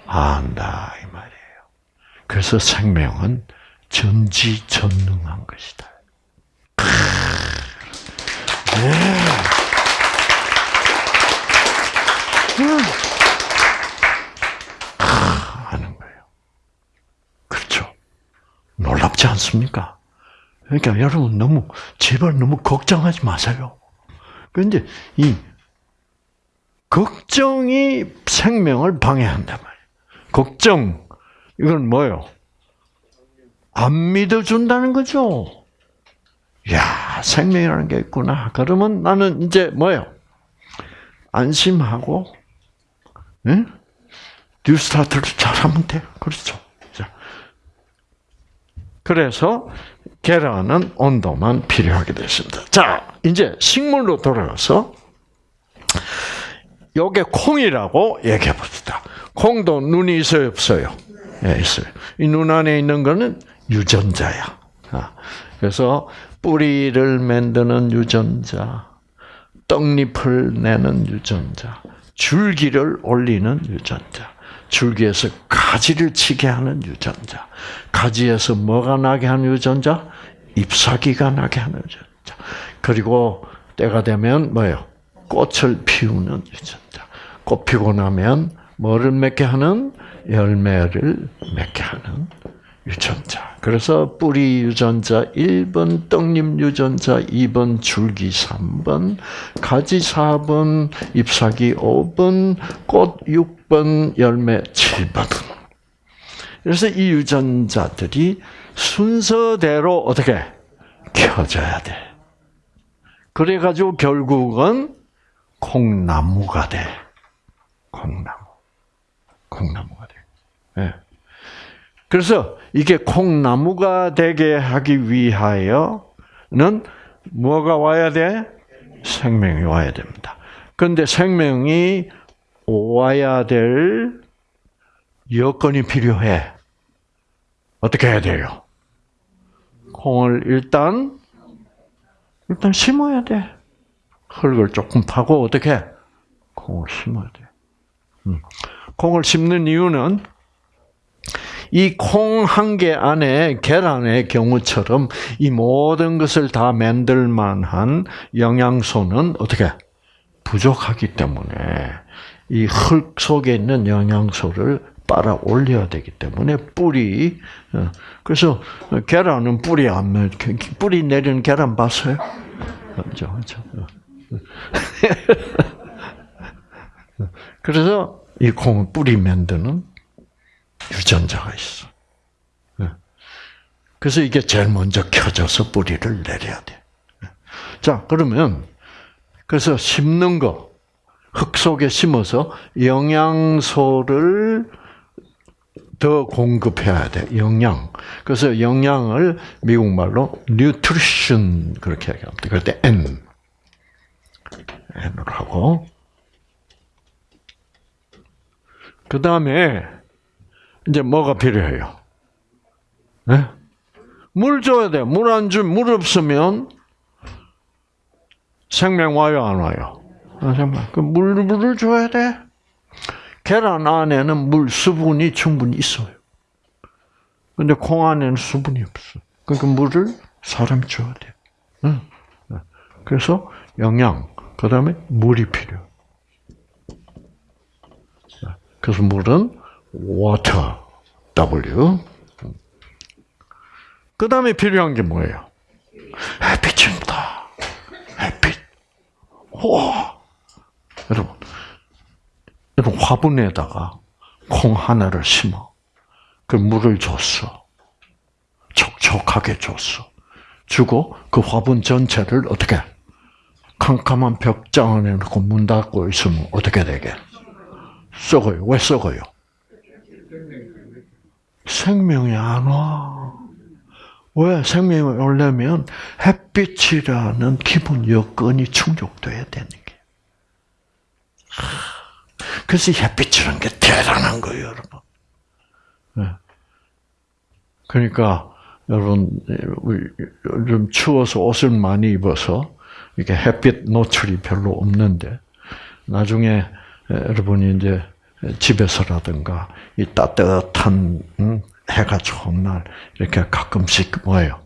안다 이 말이에요. 그래서 생명은 전지전능한 것이다. 네. 하는 거예요. 그렇죠. 놀랍지 않습니까? 그러니까 여러분 너무 제발 너무 걱정하지 마세요. 그런데 이 걱정이 생명을 방해한단 말이에요. 걱정 이건 뭐요? 안 믿어준다는 거죠. 야 생명이라는 게 있구나. 그러면 나는 이제 뭐요? 안심하고, 응? 뉴스타트를 잘하면 돼. 그렇죠. 자, 그래서 계란은 온도만 필요하게 됐습니다. 자, 이제 식물로 돌아가서 요게 콩이라고 얘기해 봅시다. 콩도 눈이 있어요, 없어요? 예, 있어요. 이 눈 안에 있는 거는 유전자야. 아, 그래서 뿌리를 만드는 유전자, 떡잎을 내는 유전자, 줄기를 올리는 유전자, 줄기에서 가지를 치게 하는 유전자, 가지에서 뭐가 나게 하는 유전자? 잎사귀가 나게 하는 유전자. 그리고 때가 되면 뭐예요? 꽃을 피우는 유전자. 꽃 피고 나면 뭐를 맺게 하는? 열매를 맺게 하는 유전자. 그래서 뿌리 유전자 1번, 떡잎 유전자 2번, 줄기 3번, 가지 4번, 잎사귀 5번, 꽃 6번, 열매 7번. 그래서 이 유전자들이 순서대로 어떻게 켜져야 돼. 그래가지고 결국은 콩나무가 돼. 콩나무. 콩나무가 돼. 예. 그래서 이게 콩나무가 되게 하기 위하여는 뭐가 와야 돼? 생명이 와야 됩니다. 그런데 생명이 와야 될 여건이 필요해. 어떻게 해야 돼요? 콩을 일단 일단 심어야 돼. 흙을 조금 파고 어떻게 콩을 심어야 돼. 음. 콩을 심는 이유는 이 콩 한 개 안에 계란의 경우처럼 이 모든 것을 다 만들 만한 영양소는 어떻게 부족하기 때문에 이 흙 속에 있는 영양소를 빨아 올려야 되기 때문에 뿌리 어, 그래서 계란은 뿌리 안 뿌리 내리는 계란 봤어요? 그렇죠, 그렇죠. 그래서 이 콩은 뿌리 만드는 유전자가 있어. 그래서 이게 제일 먼저 켜져서 뿌리를 내려야 돼. 자, 그러면 그래서 심는 거, 흙 속에 심어서 영양소를 더 공급해야 돼. 영양. 그래서 영양을 미국 말로 nutrition 그렇게 얘기합니다. 그럴 때 N. 하고. 그 다음에 이제 뭐가 필요해요? 네? 물 줘야 돼. 물 안 주, 물 없으면 생명 와요, 안 와요? 아. 그 물, 물을 줘야 돼. 계란 안에는 물 수분이 충분히 있어요. 근데 콩 안에는 수분이 없어. 그러니까 물을 사람이 줘야 돼. 응. 그래서 영양, 그 다음에 물이 필요. 그래서 물은 water, W. 그 다음에 필요한 게 뭐예요? 햇빛입니다. 햇빛. 와, 여러분, 여러분 화분에다가 콩 하나를 심어. 그 물을 줬어. 촉촉하게 줬어. 주고 그 화분 전체를 어떻게 캄캄한 벽장 안에 놓고 문 닫고 있으면 어떻게 되게? 썩어요. 왜 썩어요? 생명이 안 와. 왜 생명이 오려면 햇빛이라는 기본 여건이 충족돼야 되는 게. 그래서 햇빛이라는 게 대단한 거예요, 여러분. 그러니까 여러분 좀 추워서 옷을 많이 입어서 이게 햇빛 노출이 별로 없는데 나중에 여러분이 이제 집에서라든가 이 따뜻한 해가 좋은 날 이렇게 가끔씩 뭐예요?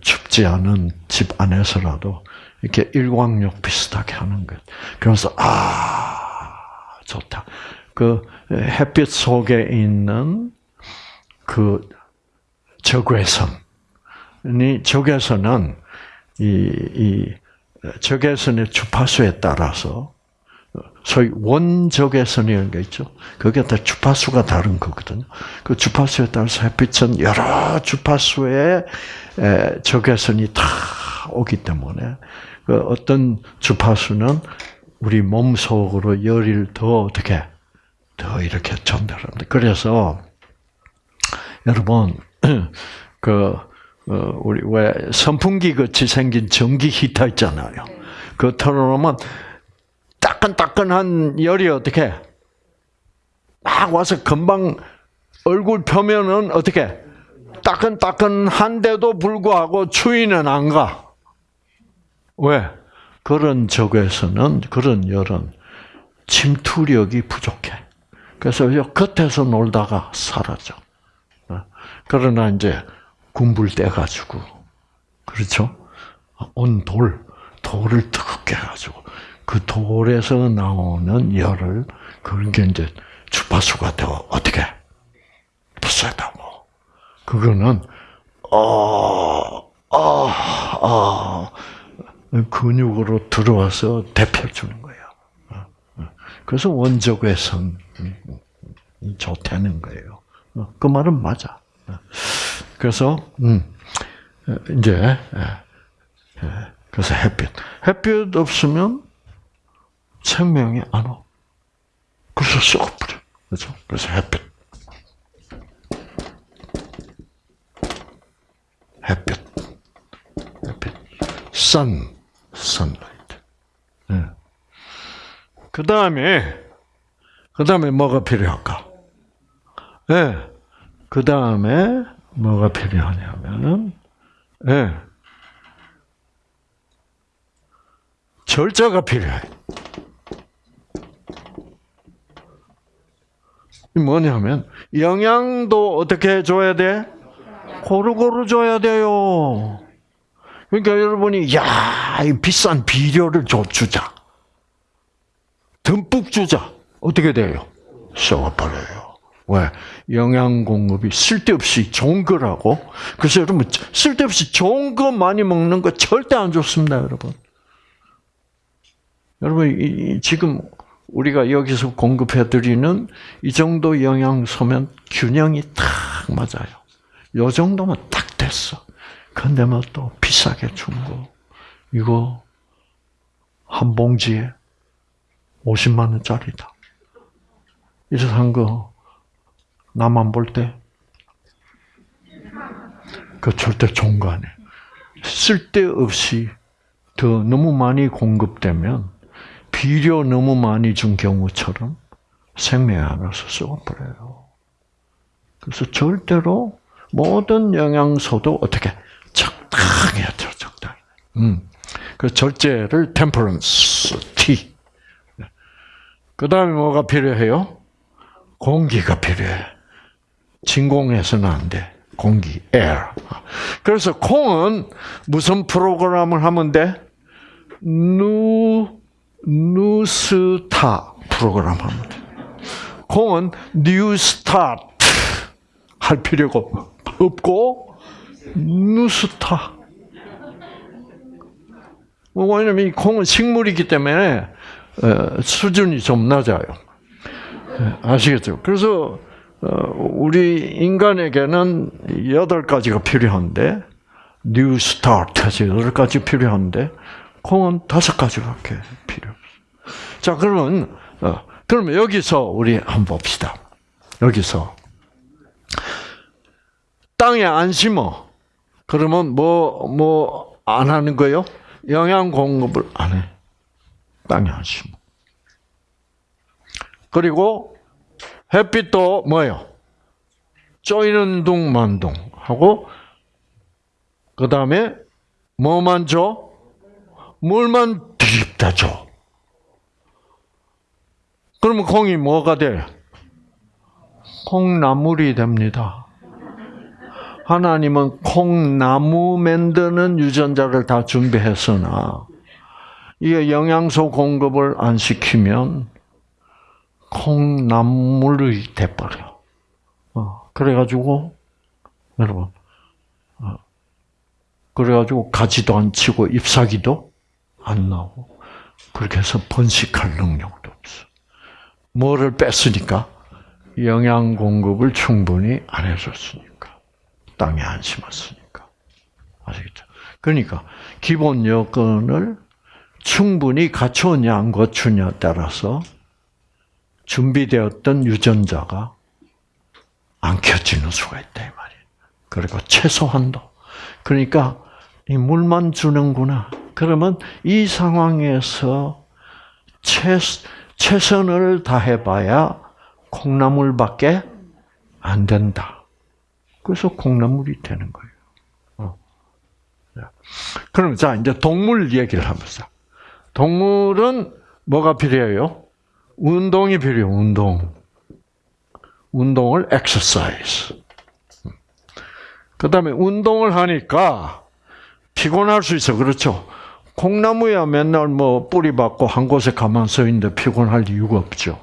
춥지 않은 집 안에서라도 이렇게 일광욕 비슷하게 하는 것. 그러면서 아 좋다. 그 햇빛 속에 있는 그 적외선이 적외선은 이, 이 적외선의 주파수에 따라서 소위 원적외선이라는 게 있죠. 그게 다 주파수가 다른 거거든요. 그 주파수에 따라서 햇빛은 여러 주파수의 적외선이 다 오기 때문에 그 어떤 주파수는 우리 몸 속으로 열을 더 어떻게 더 이렇게 전달합니다. 그래서 여러분 그 우리 왜 선풍기 같이 생긴 전기 히터 있잖아요. 그 틀어놓으면 딱 따끈따끈한 열이 어떻게 막 와서 금방 얼굴 표면은 어떻게 따끈따끈한데도 불구하고 추위는 안 가. 왜? 그런 적에서는 그런 열은 침투력이 부족해. 그래서 요 겉에서 놀다가 사라져. 어. 그러나 이제 군불 떼가지고 그렇죠? 온 돌, 돌을 뜨겁게 해가지고 그 돌에서 나오는 열을 그게 이제 주파수가 되어 어떻게 부세다고. 그거는 어, 어, 어, 근육으로 들어와서 대표주는 거예요. 그래서 원적 외선 이 좋다는 거예요. 어, 그 말은 맞아. 어. 그래서 음, 이제. 그래서 햇빛, 햇빛 없으면 생명이 안 와. 그래서 썩어버려. 그렇죠? 그래서 햇빛, 햇빛, 햇빛, sun, sunlight. 예. 그 다음에 그 다음에 뭐가 필요할까? 예. 그 다음에 뭐가 필요하냐면은, 예. 절자가 필요해. 이 뭐냐면, 영양도 어떻게 줘야 돼? 고루고루 줘야 돼요. 그러니까 여러분이, 야, 이 비싼 비료를 줘, 주자. 듬뿍 주자. 어떻게 돼요? 썩어버려요. 왜? 영양 공급이 쓸데없이 좋은 거라고. 그래서 여러분, 쓸데없이 좋은 거 많이 먹는 거 절대 안 좋습니다, 여러분. 여러분, 이, 지금 우리가 여기서 공급해드리는 이 정도 영양소면 균형이 딱 맞아요. 요 정도면 딱 됐어. 근데 뭐 또 비싸게 준 거. 이거 한 봉지에 50만 원짜리다. 이래서 한 거, 나만 볼 때, 그 절대 좋은 거 아니에요. 쓸데없이 더 너무 많이 공급되면 비료 너무 많이 준 경우처럼 생명이 알아서 썩어버려요. 그래서 절대로 모든 영양소도 어떻게 적당히 해죠, 적당히. 음. 그 절제를 템퍼런스, T. 그 다음에 뭐가 필요해요? 공기가 필요해. 진공해서는 안 돼. 공기, air. 그래서 콩은 무슨 프로그램을 하면 돼? 누, 누스타 프로그램 하면 돼. 콩은 New Start 할 필요가 없고, 누스타. 뭐, 왜냐면 이 콩은 식물이기 때문에 수준이 좀 낮아요. 아시겠죠? 그래서 우리 인간에게는 여덟 가지가 필요한데 New Start에서 여덟 가지 필요한데 콩은 다섯 가지밖에 필요 없어. 자, 그러면 어, 그러면 여기서 우리 한번 봅시다. 여기서 땅에 안 심어. 그러면 뭐 뭐 안 하는 거요? 영양 공급을 안 해. 땅에 안 심어. 그리고 햇빛도 뭐요? 쪼이는 둥 만둥 하고 그 다음에 뭐만 줘? 물만 드립다 줘. 그러면 콩이 뭐가 돼? 콩나물이 됩니다. 하나님은 콩나무 만드는 유전자를 다 준비했으나 이게 영양소 공급을 안 시키면 콩나물이 돼버려. 어, 그래가지고, 여러분, 어, 그래가지고 가지도 안 치고 잎사귀도 안 나오고, 그렇게 해서 번식할 능력도 없어. 뭐를 뺐으니까? 영양 공급을 충분히 안 해줬으니까. 땅에 안 심었으니까. 아시겠죠? 그러니까, 기본 여건을 충분히 갖추냐, 안 갖추냐에 따라서 준비되었던 유전자가 안 켜지는 수가 있다, 이 말이에요. 그리고 최소한도. 그러니까, 이 물만 주는구나. 그러면 이 상황에서 최, 최선을 다해봐야 콩나물밖에 안 된다. 그래서 콩나물이 되는 거예요. 어. 자, 그럼 자 이제 동물 얘기를 하면서 동물은 뭐가 필요해요? 운동이 필요해요. 운동. 운동을 exercise. 그 다음에 운동을 하니까 피곤할 수 있어. 그렇죠? 콩나무야 맨날 뭐 뿌리 받고 한 곳에 가만 서 있는데 피곤할 이유가 없죠.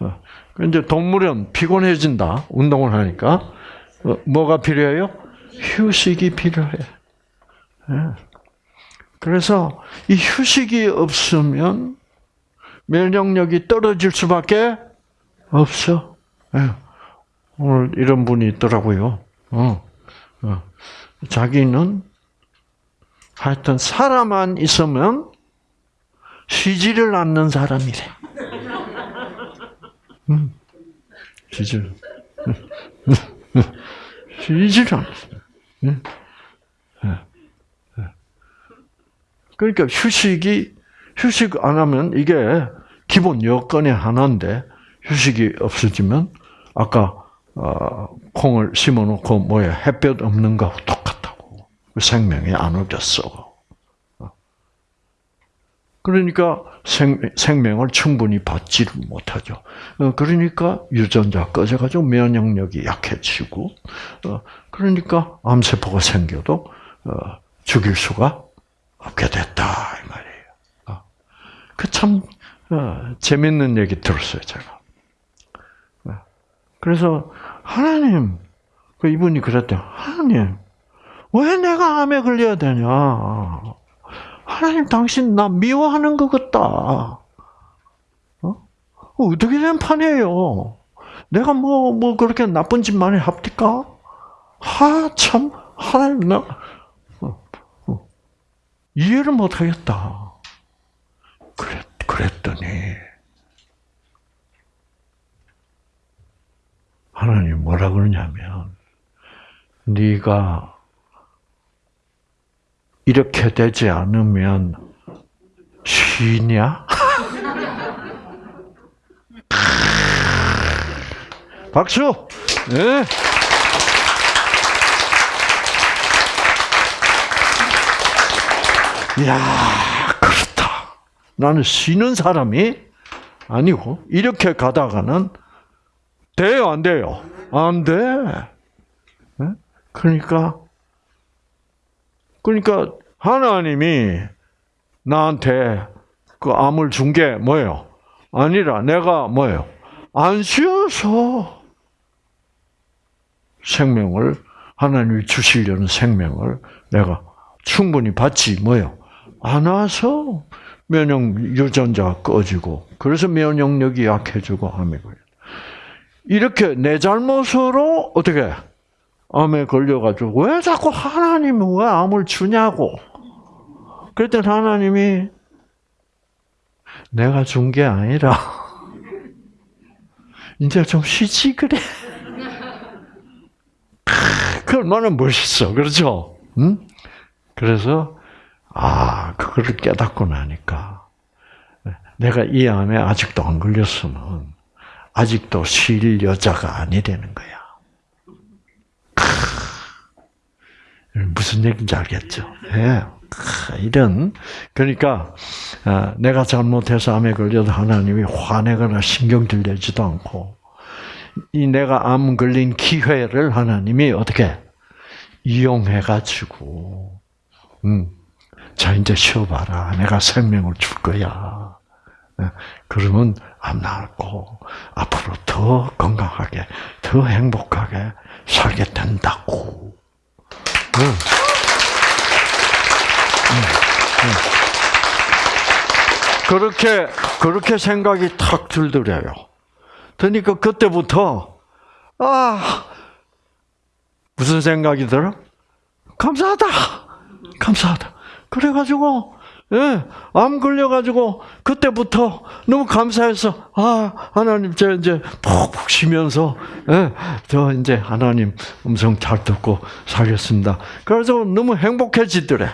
어, 이제 동물은 피곤해진다. 운동을 하니까. 어, 뭐가 필요해요? 휴식이 필요해. 예. 그래서 이 휴식이 없으면 면역력이 떨어질 수밖에 없어. 예. 오늘 이런 분이 있더라고요. 어, 어. 자기는 하여튼 살아만 있으면 쉬지를 않는 사람이래. 음. 쉬지를 않았어. 음. 그러니까 휴식이 휴식 안 하면 이게 기본 여건의 하나인데 휴식이 없어지면 아까 어, 콩을 심어놓고 뭐야 햇볕 없는 거하고 똑같다고 생명이 안 얻었어. 그러니까 생, 생명을 충분히 받지를 못하죠. 어, 그러니까 유전자 꺼져가지고 면역력이 약해지고, 어, 그러니까 암세포가 생겨도 어, 죽일 수가 없게 됐다 이 말이에요. 그 참 재밌는 얘기 들었어요 제가. 그래서 하나님, 그 이분이 그랬대요. 하나님, 왜 내가 암에 걸려야 되냐? 하나님, 당신 나 미워하는 것 같다. 어? 어떻게 된 판이에요? 내가 뭐, 뭐, 그렇게 나쁜 짓 많이 합니까? 하, 참, 하나님, 나, 어, 어. 이해를 못 하겠다. 그랬, 그랬더니, 하나님 뭐라 그러냐면 네가 이렇게 되지 않으면 쉬냐? 박수. 네. 이야, 그렇다. 나는 쉬는 사람이 아니고 이렇게 가다가는 돼요, 안 돼요? 안 돼. 네? 그러니까, 그러니까 하나님이 나한테 그 암을 준 게 뭐예요? 아니라 내가 뭐예요? 안 쉬어서 생명을 하나님이 주시려는 생명을 내가 충분히 받지 뭐예요? 안 와서 면역 유전자 꺼지고 그래서 면역력이 약해지고 암이 걸려. 이렇게 내 잘못으로 어떻게 암에 걸려가지고 왜 자꾸 하나님은 왜 암을 주냐고. 그랬더니 하나님이 내가 준 게 아니라 이제 좀 쉬지 그래. 그 얼마나 멋있어, 그렇죠? 응? 그래서 아 그거를 깨닫고 나니까 내가 이 암에 아직도 안 걸렸으면 아직도 쉴 여자가 아니라는 거야. 무슨 얘기인지 알겠죠? 예. 이런 그러니까 어, 내가 잘못해서 암에 걸려도 하나님이 화내거나 신경질 내지도 않고 이 내가 암 걸린 기회를 하나님이 어떻게 이용해 가지고 음, 자 이제 쉬어봐라 내가 생명을 줄 거야 예, 그러면 암 나고 앞으로 더 건강하게 더 행복하게 살게 된다고 음. 그렇게 그렇게 생각이 탁 들더래요. 그러니까 그때부터 아 무슨 생각이 들어? 감사하다, 감사하다. 그래가지고 예, 암 걸려가지고 그때부터 너무 감사해서 아 하나님 저 이제 푹푹 쉬면서 예, 저 이제 하나님 음성 잘 듣고 살겠습니다. 그래서 너무 행복해지더래.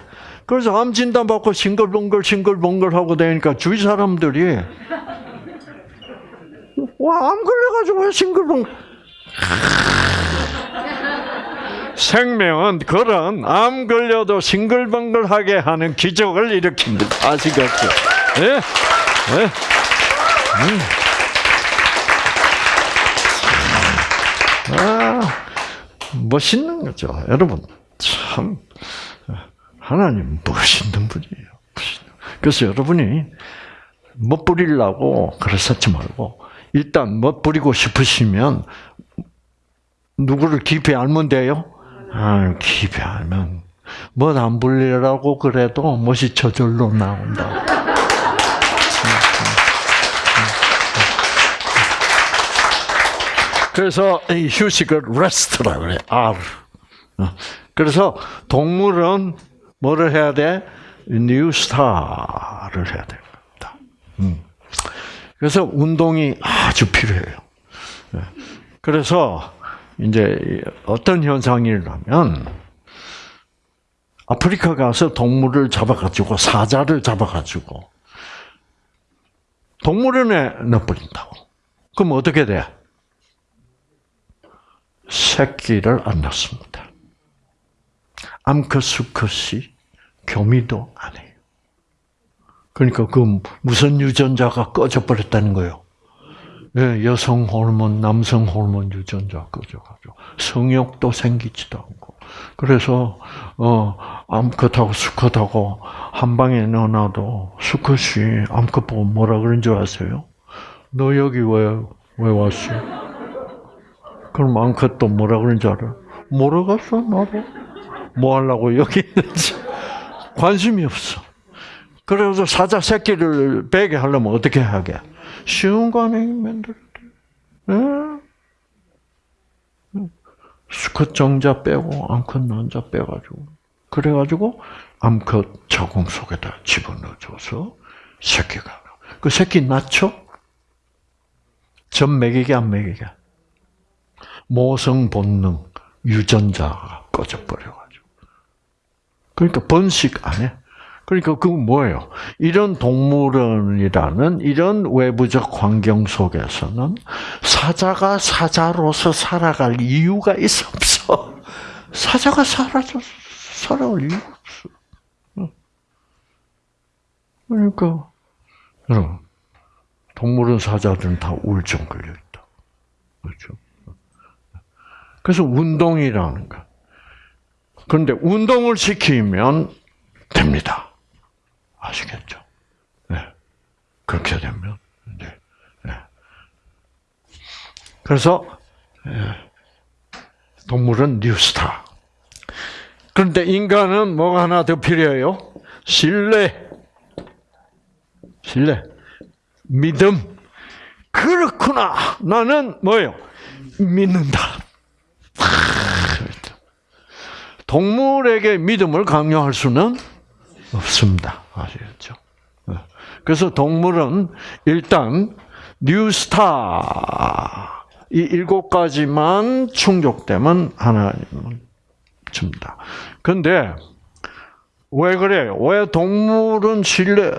그래서 암 진단 받고 싱글벙글 싱글벙글 하고 다니까 주위 사람들이 와 암 걸려가지고 왜 싱글벙글 생명은 그런 암 걸려도 싱글벙글하게 하는 기적을 일으킵니다. 아시겠죠? 예? 예? 음. 아, 멋있는 거죠. 여러분, 참, 하나님 멋있는 분이에요. 멋있는. 그래서 여러분이 못 부리려고 그러셨지 말고, 일단 못 부리고 싶으시면, 누구를 깊이 알면 돼요? 아, 알면, 못안 부리라고 그래도 멋이 저절로 나온다. 그래서 이 휴식을 rest라 그래. R. 어. 그래서 동물은 뭐를 해야 돼? 뉴스타를 해야 됩니다. 음. 그래서 운동이 아주 필요해요. 예. 그래서 이제 어떤 현상이 일어나면 아프리카 가서 동물을 잡아가지고 사자를 잡아가지고 동물원에 넣어버린다고. 그럼 어떻게 돼? 새끼를 안 낳습니다. 암컷 수컷이 교미도 안 해요. 그러니까 그 무슨 유전자가 꺼져 버렸다는 거예요. 예, 여성 호르몬, 남성 호르몬 유전자 꺼져가지고 성욕도 생기지도 않고 그래서 어 암컷하고 수컷하고 한 방에 넣어놔도 수컷이 암컷 보고 뭐라 그런 줄 아세요? 너 여기 왜 왜 왔어? 그럼 암컷도 뭐라 그런 줄 알아? 모르겠어 나도. 뭐 하려고 여기 있는지 관심이 없어. 그래서 사자 새끼를 베게 하려면 어떻게 하게? 쉬운 거 아니에요, 만들 예? 수컷 정자 빼고 암컷 남자 빼가지고 그래가지고 암컷 자궁 속에다 집어넣어줘서 새끼가 그 새끼 낳죠? 전 먹이게 안 먹이게? 모성 본능 유전자가 꺼져버려가지고. 그러니까 번식 안 해. 그러니까 그건 뭐예요? 이런 동물원이라는 이런 외부적 환경 속에서는 사자가 사자로서 살아갈 이유가 있어 없어? 사자가 사라져 살아갈 이유가 없어. 그러니까 여러분 동물원 사자들은 다 우울증 걸려 있다. 그렇죠? 그래서 운동이라는 거. 그런데 운동을 시키면 됩니다. 아시겠죠? 네. 그렇게 되면, 네. 네. 그래서, 동물은 뉴스타. 그런데 인간은 뭐가 하나 더 필요해요? 신뢰. 신뢰. 믿음. 그렇구나. 나는 뭐예요? 믿는다. 동물에게 믿음을 강요할 수는 없습니다. 아시겠죠? 그래서 동물은 일단 뉴스타 이 일곱 가지만 충족되면 하나님은 줍니다. 근데 왜 그래요? 왜 동물은 신뢰,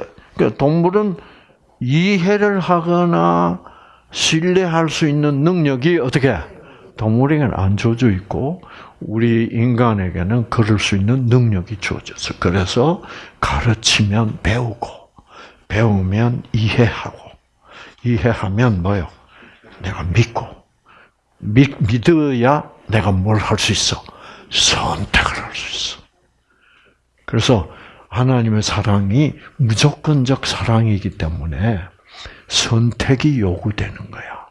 동물은 이해를 하거나 신뢰할 수 있는 능력이 어떻게 동물에게는 안 주어져 있고 우리 인간에게는 그럴 수 있는 능력이 주어졌어. 그래서 가르치면 배우고 배우면 이해하고 이해하면 뭐요? 내가 믿고 믿, 믿어야 내가 뭘 할 수 있어? 선택을 할 수 있어. 그래서 하나님의 사랑이 무조건적 사랑이기 때문에 선택이 요구되는 거야.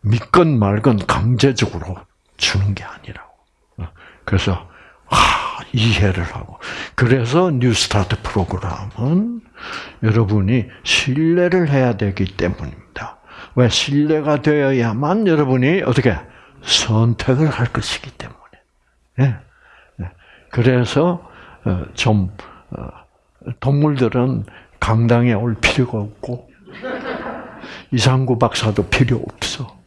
믿건 말건 강제적으로 주는 게 아니라고. 그래서 아, 이해를 하고 그래서 뉴스타트 프로그램은 여러분이 신뢰를 해야 되기 때문입니다. 왜 신뢰가 되어야만 여러분이 어떻게 선택을 할 것이기 때문에. 네. 그래서 좀 동물들은 강당에 올 필요가 없고 이상구 박사도 필요 없어.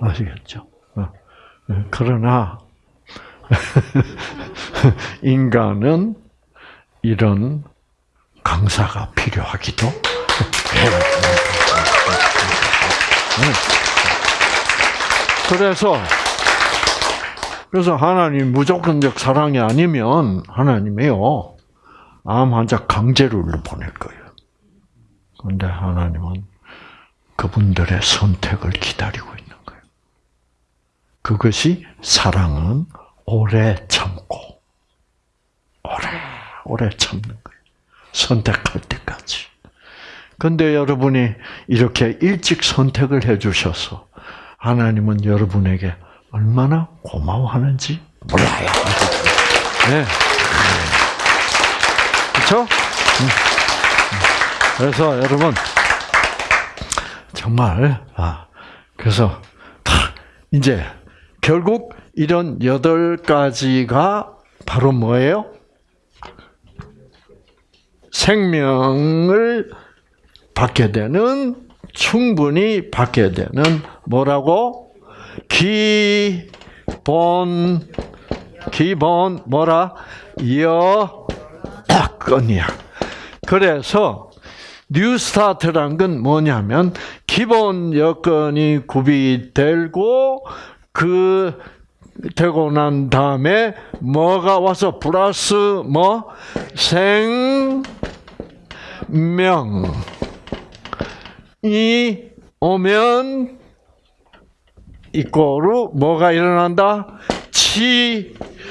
아시겠죠? 그러나 인간은 이런 강사가 필요하기도 해요. 네. 그래서 그래서 하나님 무조건적 사랑이 아니면 하나님이요 암 환자 강제로 보낼 거예요. 그런데 하나님은 그분들의 선택을 기다리고 있는. 그것이 사랑은 오래 참고 오래 오래 참는 거예요. 선택할 때까지. 근데 여러분이 이렇게 일찍 선택을 해 주셔서 하나님은 여러분에게 얼마나 고마워하는지 몰라요. 네. 그렇죠? 그래서 여러분 정말 아 그래서 다 이제 결국 이런 여덟 가지가 바로 뭐예요? 생명을 받게 되는 충분히 받게 되는 뭐라고 기본 기본 뭐라 여건이야. 그래서 뉴스타트란 건 뭐냐면 기본 여건이 구비되고 그 되고 난 다음에 뭐가 와서 플러스 뭐 생명이 오면 이꼬로 뭐가 일어난다?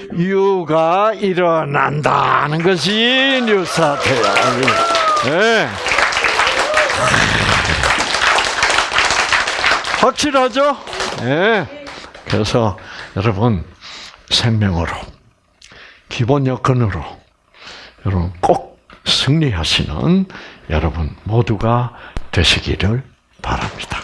치유가 일어난다는 것이 뉴스타트야. 네. 확실하죠? 네. 그래서 여러분 생명으로 기본 여건으로 여러분 꼭 승리하시는 여러분 모두가 되시기를 바랍니다.